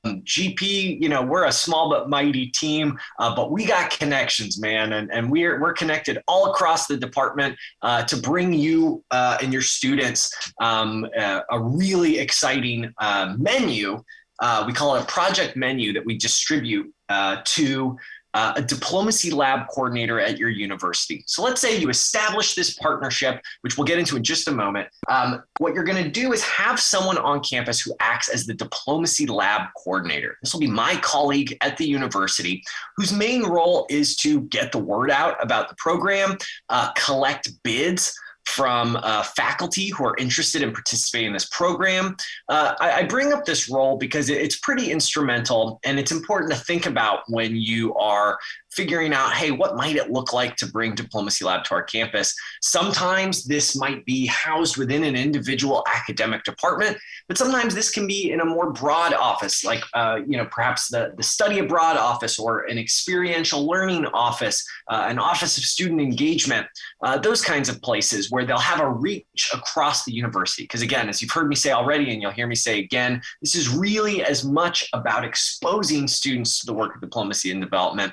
GP, you know, we're a small but mighty team, uh, but we got connections, man, and, and we're we're connected all across the department uh, to bring you uh, and your students um, uh, a really exciting uh, menu uh, we call it a project menu that we distribute uh, to uh, a diplomacy lab coordinator at your university. So let's say you establish this partnership, which we'll get into in just a moment. Um, what you're going to do is have someone on campus who acts as the diplomacy lab coordinator. This will be my colleague at the university, whose main role is to get the word out about the program, uh, collect bids from uh, faculty who are interested in participating in this program. Uh, I, I, bring up this role because it's pretty instrumental and it's important to think about when you are figuring out, hey, what might it look like to bring Diplomacy Lab to our campus? Sometimes this might be housed within an individual academic department, but sometimes this can be in a more broad office, like uh, you know perhaps the, the study abroad office or an experiential learning office, uh, an office of student engagement, uh, those kinds of places where they'll have a reach across the university. Because again, as you've heard me say already, and you'll hear me say again, this is really as much about exposing students to the work of diplomacy and development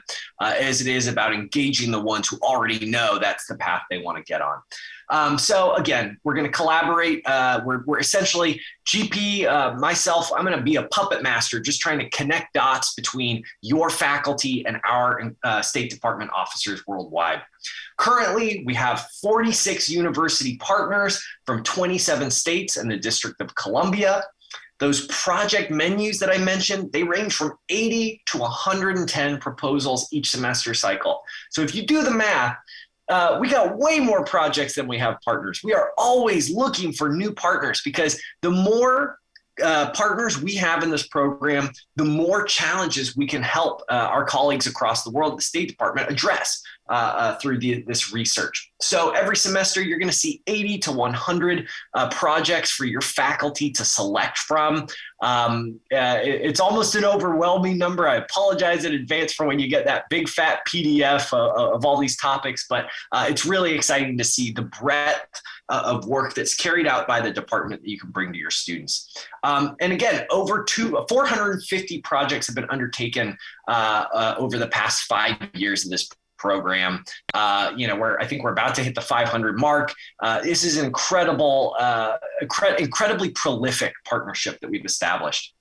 uh, as it is about engaging the ones who already know that's the path they want to get on. Um, so again, we're going to collaborate. Uh, we're, we're, essentially GP, uh, myself, I'm going to be a puppet master, just trying to connect dots between your faculty and our uh, State Department officers worldwide. Currently, we have 46 university partners from 27 states and the District of Columbia. Those project menus that I mentioned, they range from 80 to 110 proposals each semester cycle. So if you do the math, uh, we got way more projects than we have partners. We are always looking for new partners because the more uh, partners we have in this program, the more challenges we can help uh, our colleagues across the world, the State Department, address uh, uh through the, this research. So every semester, you're going to see 80 to 100 uh, projects for your faculty to select from. Um, it, it's almost an overwhelming number. I apologize in advance for when you get that big fat PDF of all these topics, but it's really exciting to see the breadth of work that's carried out by the department that you can bring to your students. Um, and again, over two, 450 projects have been undertaken uh, uh, over the past five years of this program. Uh, you know, where I think we're about to hit the 500 mark. Uh, this is an incredible, uh, incre- incredibly prolific partnership that we've established.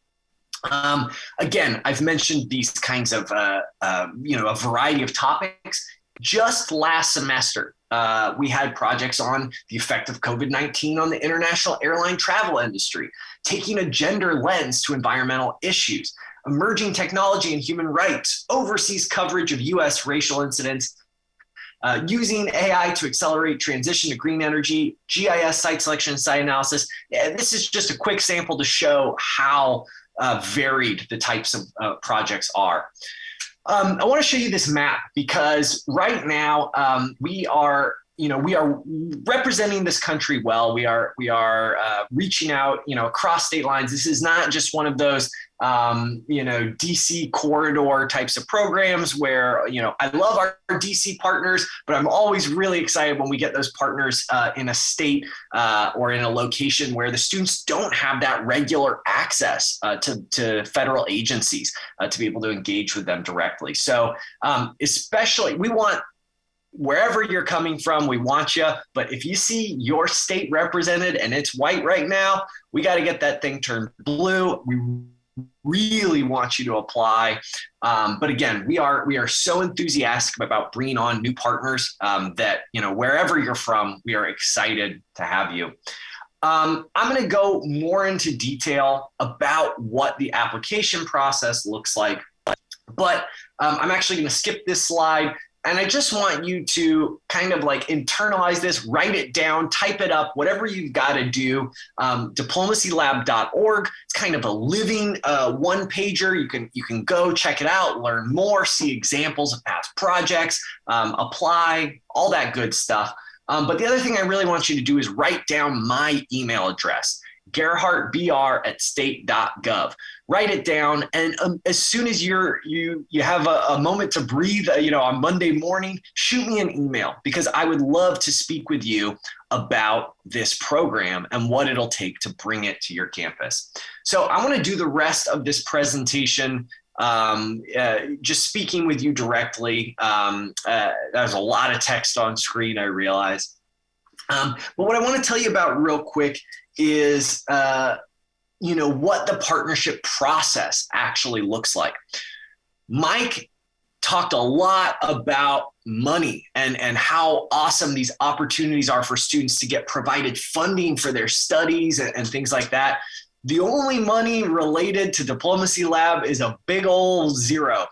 Um, again, I've mentioned these kinds of, uh, uh, you know, a variety of topics. Just last semester, uh, we had projects on the effect of COVID 19 on the international airline travel industry, taking a gender lens to environmental issues, emerging technology and human rights, overseas coverage of US racial incidents, uh, using AI to accelerate transition to green energy, GIS site selection, and site analysis. And this is just a quick sample to show how uh, varied the types of uh, projects are. Um, I want to show you this map because right now um, we are you know we are representing this country well. We are we are uh, reaching out you know across state lines. This is not just one of those um, you know dc corridor types of programs where you know i love our, dc partners but i'm always really excited when we get those partners uh, in a state uh, or in a location where the students don't have that regular access uh, to, to federal agencies uh, to be able to engage with them directly so um, especially we want wherever you're coming from, we want you. But if you see your state represented and it's white right now, we got to get that thing turned blue. We really want you to apply. Um, but again, we are we are so enthusiastic about bringing on new partners um, that you know wherever you're from, we are excited to have you. Um, I'm going to go more into detail about what the application process looks like, but um, I'm actually going to skip this slide and I just want you to kind of like internalize this, write it down, type it up, whatever you've got to do. Um, diplomacylab.org. It's kind of a living uh, one pager. You can you can go check it out, learn more, see examples of past projects, um, apply, all that good stuff. Um, but the other thing I really want you to do is write down my email address. GerhardtBR at state.gov. Write it down, and um, as soon as you're you you have a, a moment to breathe, uh, you know, on Monday morning, shoot me an email because I would love to speak with you about this program and what it'll take to bring it to your campus. So I want to do the rest of this presentation um, uh, just speaking with you directly. Um, uh, there's a lot of text on screen, I realize. Um, but what I want to tell you about real quick is uh, you know what the partnership process actually looks like. Mike talked a lot about money and and how awesome these opportunities are for students to get provided funding for their studies and, and things like that. The only money related to diplomacy lab is a big old zero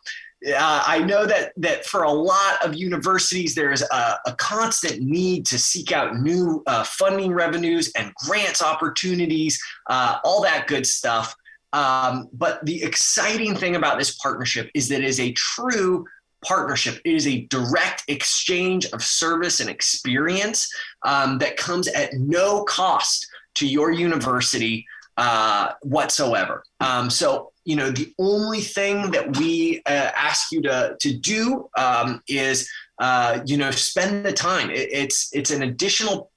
uh, I know that that for a lot of universities, there's a, a constant need to seek out new uh, funding revenues and grants opportunities, uh, all that good stuff. Um, but the exciting thing about this partnership is that it is a true partnership. It is a direct exchange of service and experience um, that comes at no cost to your university uh, whatsoever. Um, so you know, the only thing that we uh, ask you to to do um, is, uh, you know, spend the time. It, it's it's an additional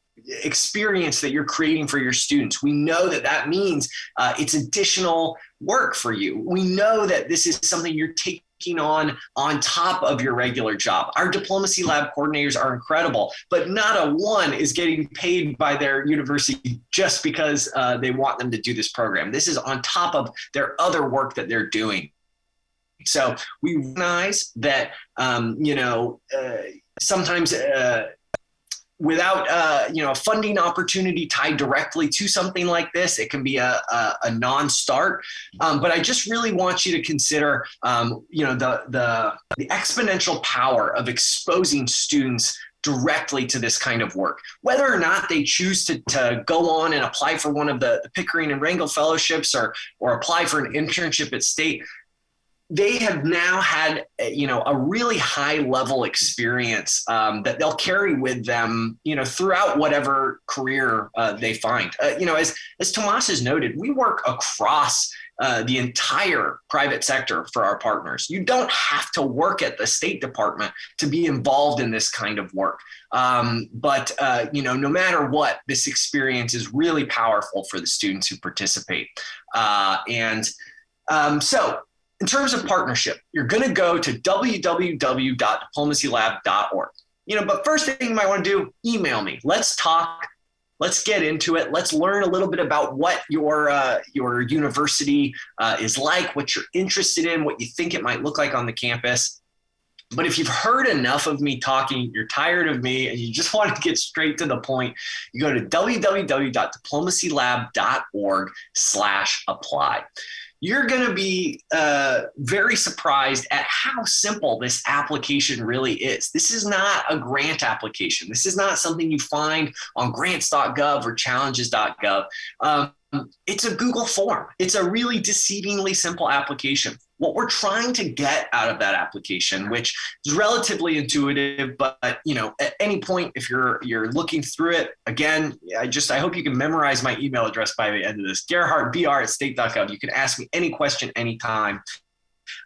experience that you're creating for your students. We know that that means uh, it's additional work for you. We know that this is something you're taking on on top of your regular job. Our diplomacy lab coordinators are incredible, but not a one is getting paid by their university just because uh, they want them to do this program. This is on top of their other work that they're doing. So we recognize that um, you know uh, sometimes. Uh, without uh, you know a funding opportunity tied directly to something like this, it can be a, a, a non-start. Um, but I just really want you to consider um, you know the, the the exponential power of exposing students directly to this kind of work. Whether or not they choose to, to go on and apply for one of the, the Pickering and Rangel fellowships or, or apply for an internship at state, they have now had you know a really high level experience um, that they'll carry with them you know throughout whatever career uh, they find. Uh, you know as as tomas has noted we work across uh, the entire private sector for our partners. You don't have to work at the state department to be involved in this kind of work. Um, but uh, you know no matter what this experience is really powerful for the students who participate. Uh, and um, so in terms of partnership, you're going to go to www.diplomacylab.org. You know, but first thing you might want to do, email me. Let's talk. Let's get into it. Let's learn a little bit about what your uh, your university uh, is like, what you're interested in, what you think it might look like on the campus. But if you've heard enough of me talking, you're tired of me, and you just want to get straight to the point, you go to www.diplomacylab.org/apply you're going to be uh, very surprised at how simple this application really is. This is not a grant application. This is not something you find on grants.gov or challenges.gov. Um, it's a Google form. It's a really deceivingly simple application. What we're trying to get out of that application, which is relatively intuitive, but you know, at any point, if you're you're looking through it, again, I just I hope you can memorize my email address by the end of this. Gerhardt br at state.gov. You can ask me any question anytime.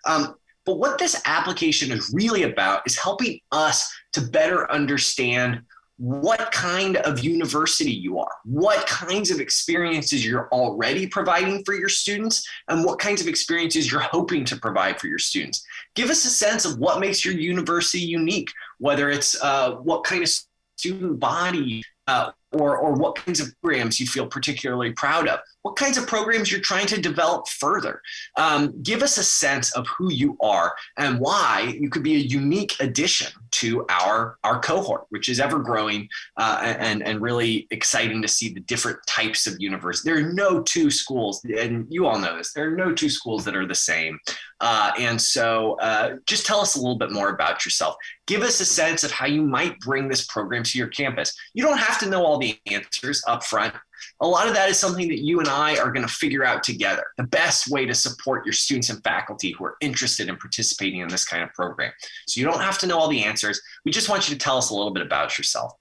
Um, but what this application is really about is helping us to better understand what kind of university you are, what kinds of experiences you're already providing for your students, and what kinds of experiences you're hoping to provide for your students. Give us a sense of what makes your university unique, whether it's uh, what kind of student body uh, or, or what kinds of programs you feel particularly proud of, what kinds of programs you're trying to develop further. Um, give us a sense of who you are and why you could be a unique addition to our, our cohort, which is ever growing uh, and, and really exciting to see the different types of universities. There are no two schools, and you all know this, there are no two schools that are the same. Uh, and so uh, just tell us a little bit more about yourself. Give us a sense of how you might bring this program to your campus. You don't have to know all the answers up front. A lot of that is something that you and I are going to figure out together. The best way to support your students and faculty who are interested in participating in this kind of program. So you don't have to know all the answers. We just want you to tell us a little bit about yourself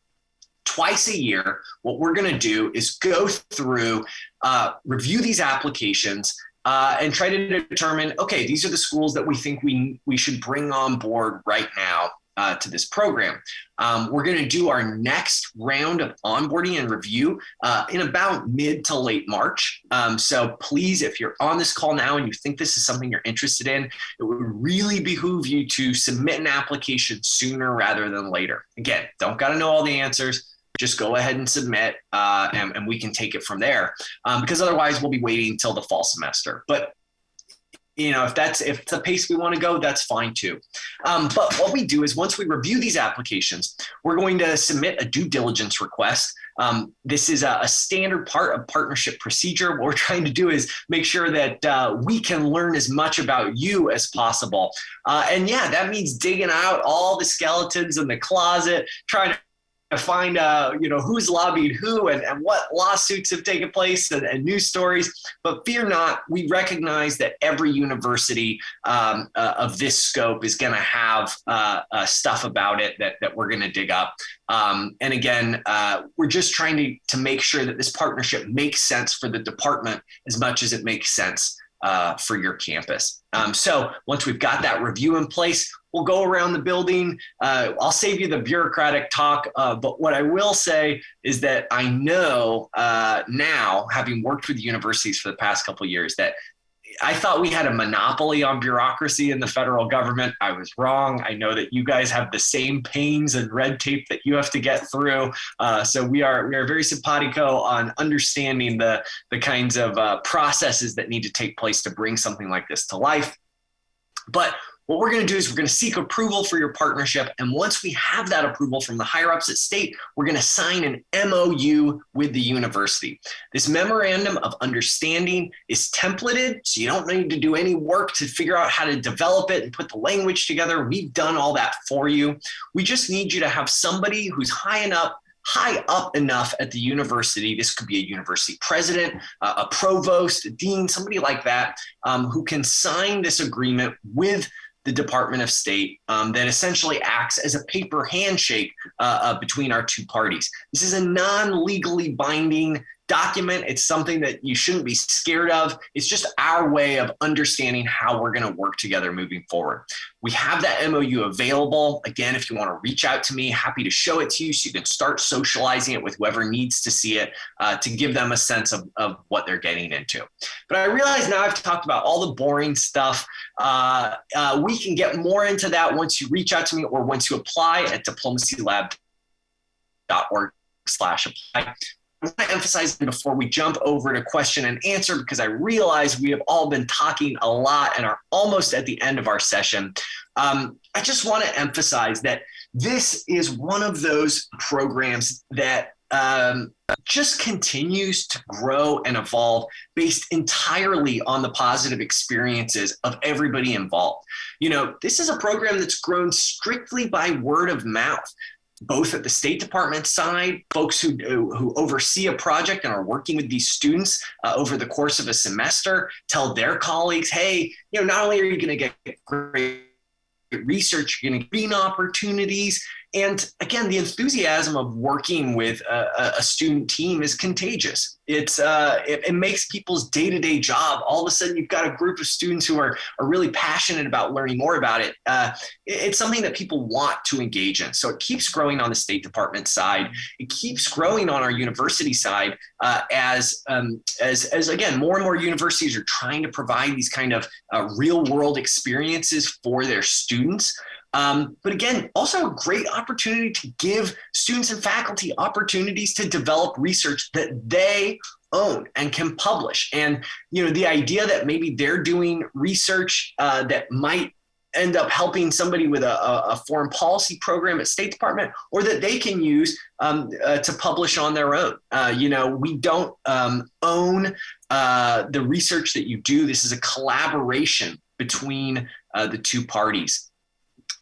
twice a year, what we're going to do is go through, uh, review these applications, uh, and try to determine, okay, these are the schools that we think we, we should bring on board right now uh, to this program. Um, we're going to do our next round of onboarding and review uh, in about mid to late March. Um, so please, if you're on this call now and you think this is something you're interested in, it would really behoove you to submit an application sooner rather than later. Again, don't got to know all the answers just go ahead and submit uh, and, and, we can take it from there um, because otherwise we'll be waiting until the fall semester. But you know if that's if the pace we want to go that's fine too. Um, but what we do is once we review these applications we're going to submit a due diligence request. Um, this is a, a, standard part of partnership procedure. What we're trying to do is make sure that uh, we can learn as much about you as possible. Uh, and yeah that means digging out all the skeletons in the closet trying to to find uh, you know who's lobbied who and, and what lawsuits have taken place and, and, news stories but fear not we recognize that every university um, uh, of this scope is going to have uh, uh, stuff about it that, that we're going to dig up um, and again uh, we're just trying to, to make sure that this partnership makes sense for the department as much as it makes sense uh, for your campus. Um, so once we've got that review in place, we'll go around the building. Uh, I'll save you the bureaucratic talk, uh, but what I will say is that I know uh, now, having worked with universities for the past couple years, that I thought we had a monopoly on bureaucracy in the federal government. I was wrong. I know that you guys have the same pains and red tape that you have to get through. Uh, so we are we are very simpatico on understanding the the kinds of uh, processes that need to take place to bring something like this to life. But what we're going to do is we're going to seek approval for your partnership. And once we have that approval from the higher ups at state, we're going to sign an MOU with the university. This memorandum of understanding is templated, so you don't need to do any work to figure out how to develop it and put the language together. We've done all that for you. We just need you to have somebody who's high enough high up enough at the university. This could be a university president, uh, a provost, a dean, somebody like that, um, who can sign this agreement with the Department of State um, that essentially acts as a paper handshake uh, uh, between our two parties. This is a non legally binding document. It's something that you shouldn't be scared of. It's just our way of understanding how we're going to work together moving forward. We have that MOU available. Again, if you want to reach out to me, happy to show it to you so you can start socializing it with whoever needs to see it uh, to give them a sense of, of what they're getting into. But I realize now I've talked about all the boring stuff. Uh, uh, we can get more into that once you reach out to me or once you apply at diplomacylab.org slash apply. I want to emphasize before we jump over to question and answer because I realize we have all been talking a lot and are almost at the end of our session. Um, I just want to emphasize that this is one of those programs that um, just continues to grow and evolve based entirely on the positive experiences of everybody involved. You know, this is a program that's grown strictly by word of mouth both at the State Department side, folks who, who oversee a project and are working with these students uh, over the course of a semester tell their colleagues, hey, you know, not only are you going to get great research, you're going to gain opportunities, and again, the enthusiasm of working with a, a student team is contagious. It's uh, it, it, makes people's day-to-day job. All of a sudden, you've got a group of students who are are really passionate about learning more about it. Uh, it it's something that people want to engage in. So it keeps growing on the State Department side. It keeps growing on our university side uh, as um, as as again more and more universities are trying to provide these kind of uh, real-world experiences for their students. Um, but again, also a great opportunity to give students and faculty opportunities to develop research that they own and can publish. And you know, the idea that maybe they're doing research uh, that might end up helping somebody with a, a, foreign policy program at State Department, or that they can use um, uh, to publish on their own. Uh, you know, we don't um, own uh, the research that you do. This is a collaboration between uh, the two parties.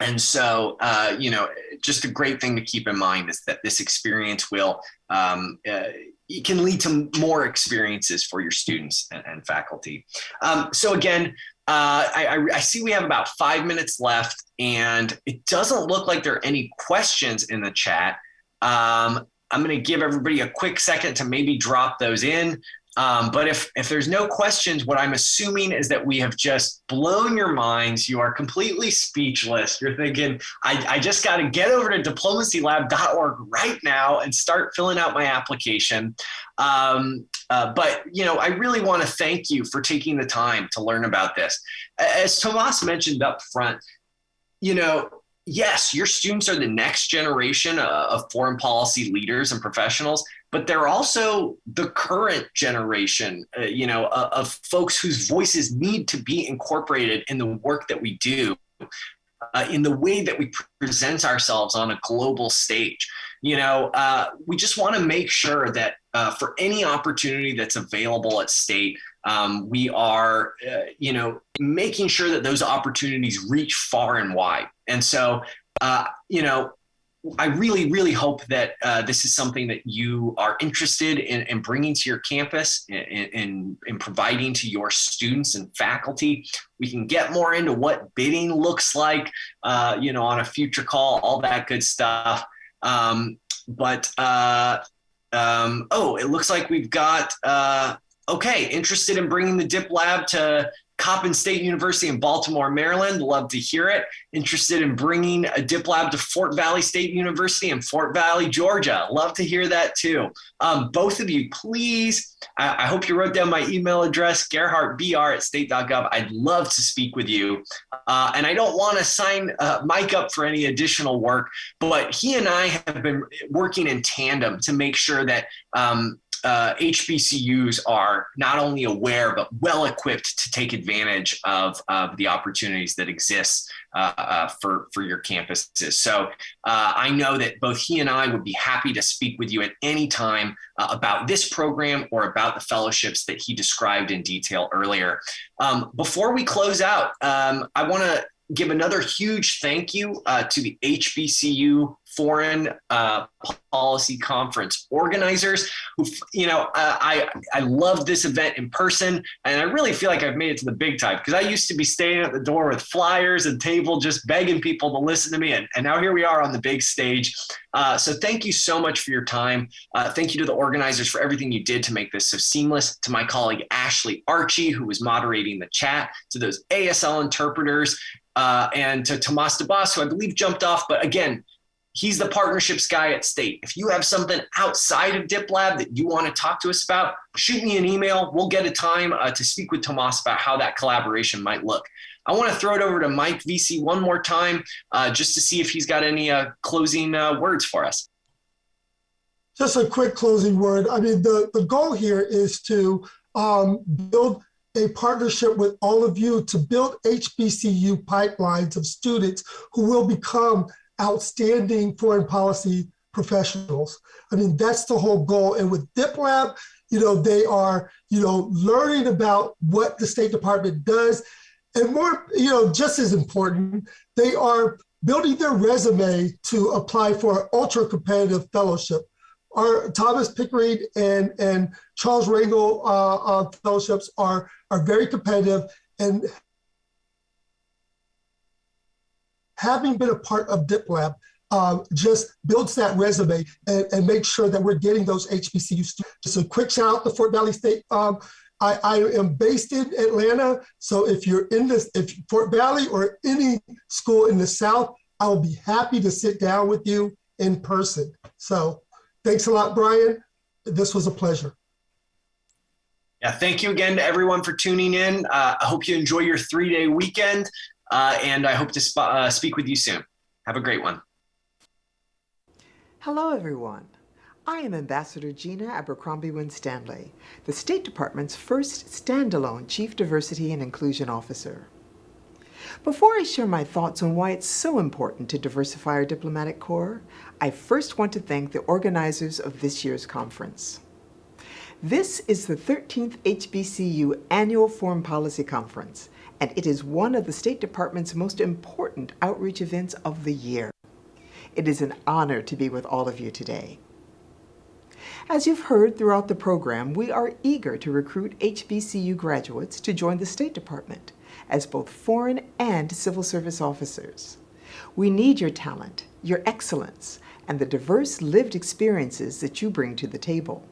And so, uh, you know, just a great thing to keep in mind is that this experience will um, uh, it can lead to more experiences for your students and, and faculty. Um, so again, uh, I, I, see we have about five minutes left, and it doesn't look like there are any questions in the chat. Um, I'm going to give everybody a quick second to maybe drop those in. Um, but if, if there's no questions, what I'm assuming is that we have just blown your minds. You are completely speechless. You're thinking, I, I just got to get over to diplomacylab.org right now and start filling out my application. Um, uh, but, you know, I really want to thank you for taking the time to learn about this. As Tomas mentioned up front, you know, yes, your students are the next generation of foreign policy leaders and professionals, but they're also the current generation, uh, you know, uh, of folks whose voices need to be incorporated in the work that we do, uh, in the way that we present ourselves on a global stage. You know, uh, we just want to make sure that uh, for any opportunity that's available at state, um, we are, uh, you know, making sure that those opportunities reach far and wide. And so, you know, I really, really hope that uh, this is something that you are interested in, in bringing to your campus and, in providing to your students and faculty. We can get more into what bidding looks like, uh, you know, on a future call, all that good stuff. Um, but uh, um, oh, it looks like we've got uh, okay, interested in bringing the Dip Lab to Coppin State University in Baltimore, Maryland. Love to hear it. Interested in bringing a dip lab to Fort Valley State University in Fort Valley, Georgia. Love to hear that too. Um, both of you, please. I, I, hope you wrote down my email address, gerhartbr at state.gov. I'd love to speak with you. Uh, and I don't want to sign uh, Mike up for any additional work, but he and I have been working in tandem to make sure that um, uh, HBCUs are not only aware but well equipped to take advantage of, of the opportunities that exist uh, uh, for for your campuses. So uh, I know that both he and I would be happy to speak with you at any time uh, about this program or about the fellowships that he described in detail earlier. Um, before we close out, um, I want to give another huge thank you uh, to the HBCU Foreign uh, Policy Conference organizers. Who, you know, uh, I I love this event in person, and I really feel like I've made it to the big time because I used to be staying at the door with flyers and table, just begging people to listen to me, and, and now here we are on the big stage. Uh, so thank you so much for your time. Uh, thank you to the organizers for everything you did to make this so seamless. To my colleague Ashley Archie, who was moderating the chat. To those ASL interpreters uh, and to Tomas Debass, who I believe jumped off. But again, he's the partnerships guy at State. If you have something outside of DipLab that you want to talk to us about, shoot me an email. We'll get a time uh, to speak with Tomas about how that collaboration might look. I want to throw it over to Mike VC one more time uh, just to see if he's got any uh, closing uh, words for us. Just a quick closing word. I mean, the, the goal here is to um, build a partnership with all of you to build HBCU pipelines of students who will become outstanding foreign policy professionals. I mean, that's the whole goal. And with DipLab, you know, they are, you know, learning about what the State Department does. And more, you know, just as important, they are building their resume to apply for an ultra competitive fellowship. Our Thomas Pickering and, and Charles Rangel uh, uh, fellowships are, are very competitive and having been a part of DipLab um, just builds that resume and, and makes sure that we're getting those HBCU students. Just a quick shout out to Fort Valley State. Um, I, I, am based in Atlanta, so if you're in this, if Fort Valley or any school in the South, I will be happy to sit down with you in person. So thanks a lot, Brian. This was a pleasure. Yeah, thank you again to everyone for tuning in. Uh, I hope you enjoy your three-day weekend, uh, and I hope to sp uh, speak with you soon. Have a great one. Hello, everyone. I am Ambassador Gina Abercrombie Winstanley, the State Department's first standalone Chief Diversity and Inclusion Officer. Before I share my thoughts on why it's so important to diversify our diplomatic corps, I first want to thank the organizers of this year's conference. This is the 13th HBCU Annual Foreign Policy Conference, and it is one of the State Department's most important outreach events of the year. It is an honor to be with all of you today. As you've heard throughout the program, we are eager to recruit HBCU graduates to join the State Department as both foreign and civil service officers. We need your talent, your excellence, and the diverse lived experiences that you bring to the table.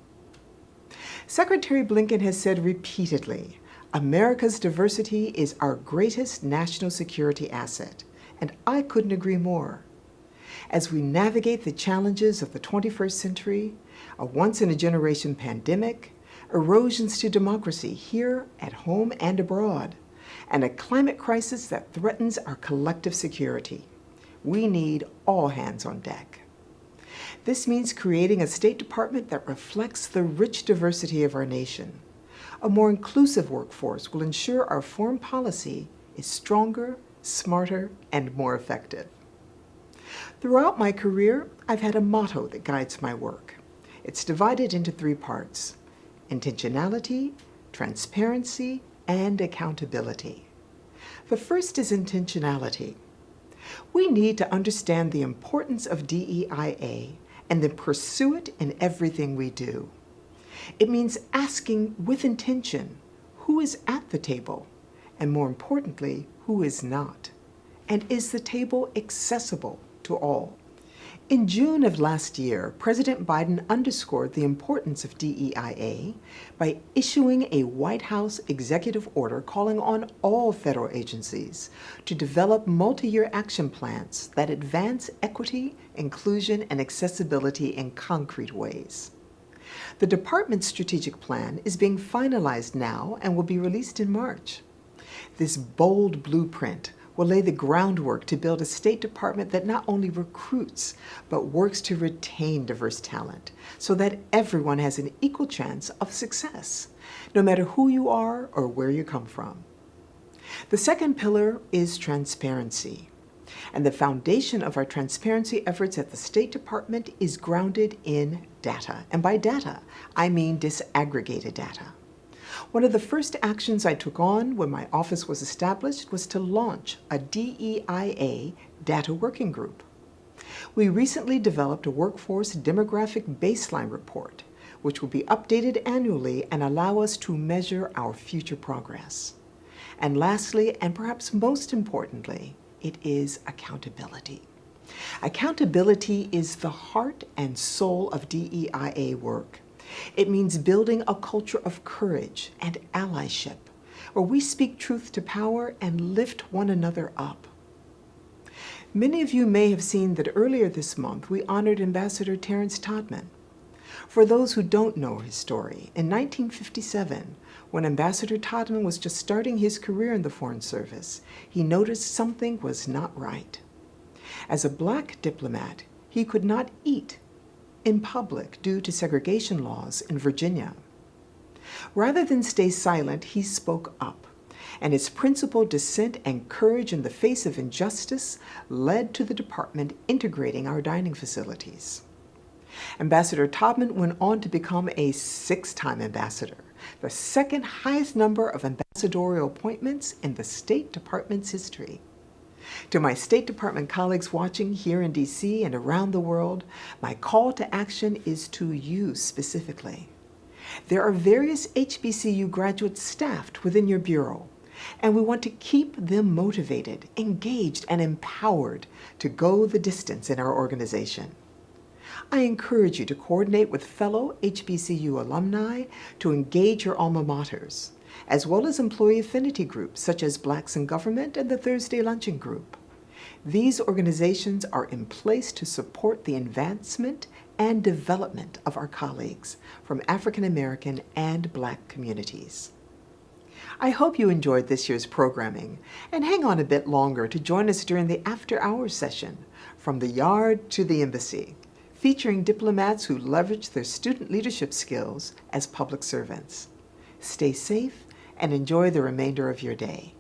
Secretary Blinken has said repeatedly, America's diversity is our greatest national security asset, and I couldn't agree more. As we navigate the challenges of the 21st century, a once-in-a-generation pandemic, erosions to democracy here at home and abroad, and a climate crisis that threatens our collective security. We need all hands on deck. This means creating a State Department that reflects the rich diversity of our nation. A more inclusive workforce will ensure our foreign policy is stronger, smarter, and more effective. Throughout my career, I've had a motto that guides my work. It's divided into three parts, intentionality, transparency, and accountability. The first is intentionality. We need to understand the importance of DEIA and then pursue it in everything we do. It means asking with intention who is at the table, and more importantly, who is not. And is the table accessible to all? In June of last year, President Biden underscored the importance of DEIA by issuing a White House executive order calling on all federal agencies to develop multi-year action plans that advance equity, inclusion, and accessibility in concrete ways. The department's strategic plan is being finalized now and will be released in March. This bold blueprint will lay the groundwork to build a State Department that not only recruits, but works to retain diverse talent so that everyone has an equal chance of success, no matter who you are or where you come from. The second pillar is transparency. And the foundation of our transparency efforts at the State Department is grounded in data. And by data, I mean disaggregated data. One of the first actions I took on when my office was established was to launch a DEIA data working group. We recently developed a workforce demographic baseline report, which will be updated annually and allow us to measure our future progress. And lastly, and perhaps most importantly, it is accountability. Accountability is the heart and soul of DEIA work. It means building a culture of courage and allyship, where we speak truth to power and lift one another up. Many of you may have seen that earlier this month we honored Ambassador Terence Todman. For those who don't know his story, in 1957, when Ambassador Todman was just starting his career in the Foreign Service, he noticed something was not right. As a black diplomat, he could not eat in public due to segregation laws in Virginia. Rather than stay silent, he spoke up, and his principled dissent and courage in the face of injustice led to the department integrating our dining facilities. Ambassador Todman went on to become a six-time ambassador, the second highest number of ambassadorial appointments in the State Department's history. To my State Department colleagues watching here in DC and around the world, my call to action is to you specifically. There are various HBCU graduates staffed within your Bureau, and we want to keep them motivated, engaged, and empowered to go the distance in our organization. I encourage you to coordinate with fellow HBCU alumni to engage your alma maters, as well as employee affinity groups such as Blacks in Government and the Thursday Luncheon Group. These organizations are in place to support the advancement and development of our colleagues from African American and Black communities. I hope you enjoyed this year's programming and hang on a bit longer to join us during the after hours session, From the Yard to the Embassy, featuring diplomats who leverage their student leadership skills as public servants. Stay safe and enjoy the remainder of your day.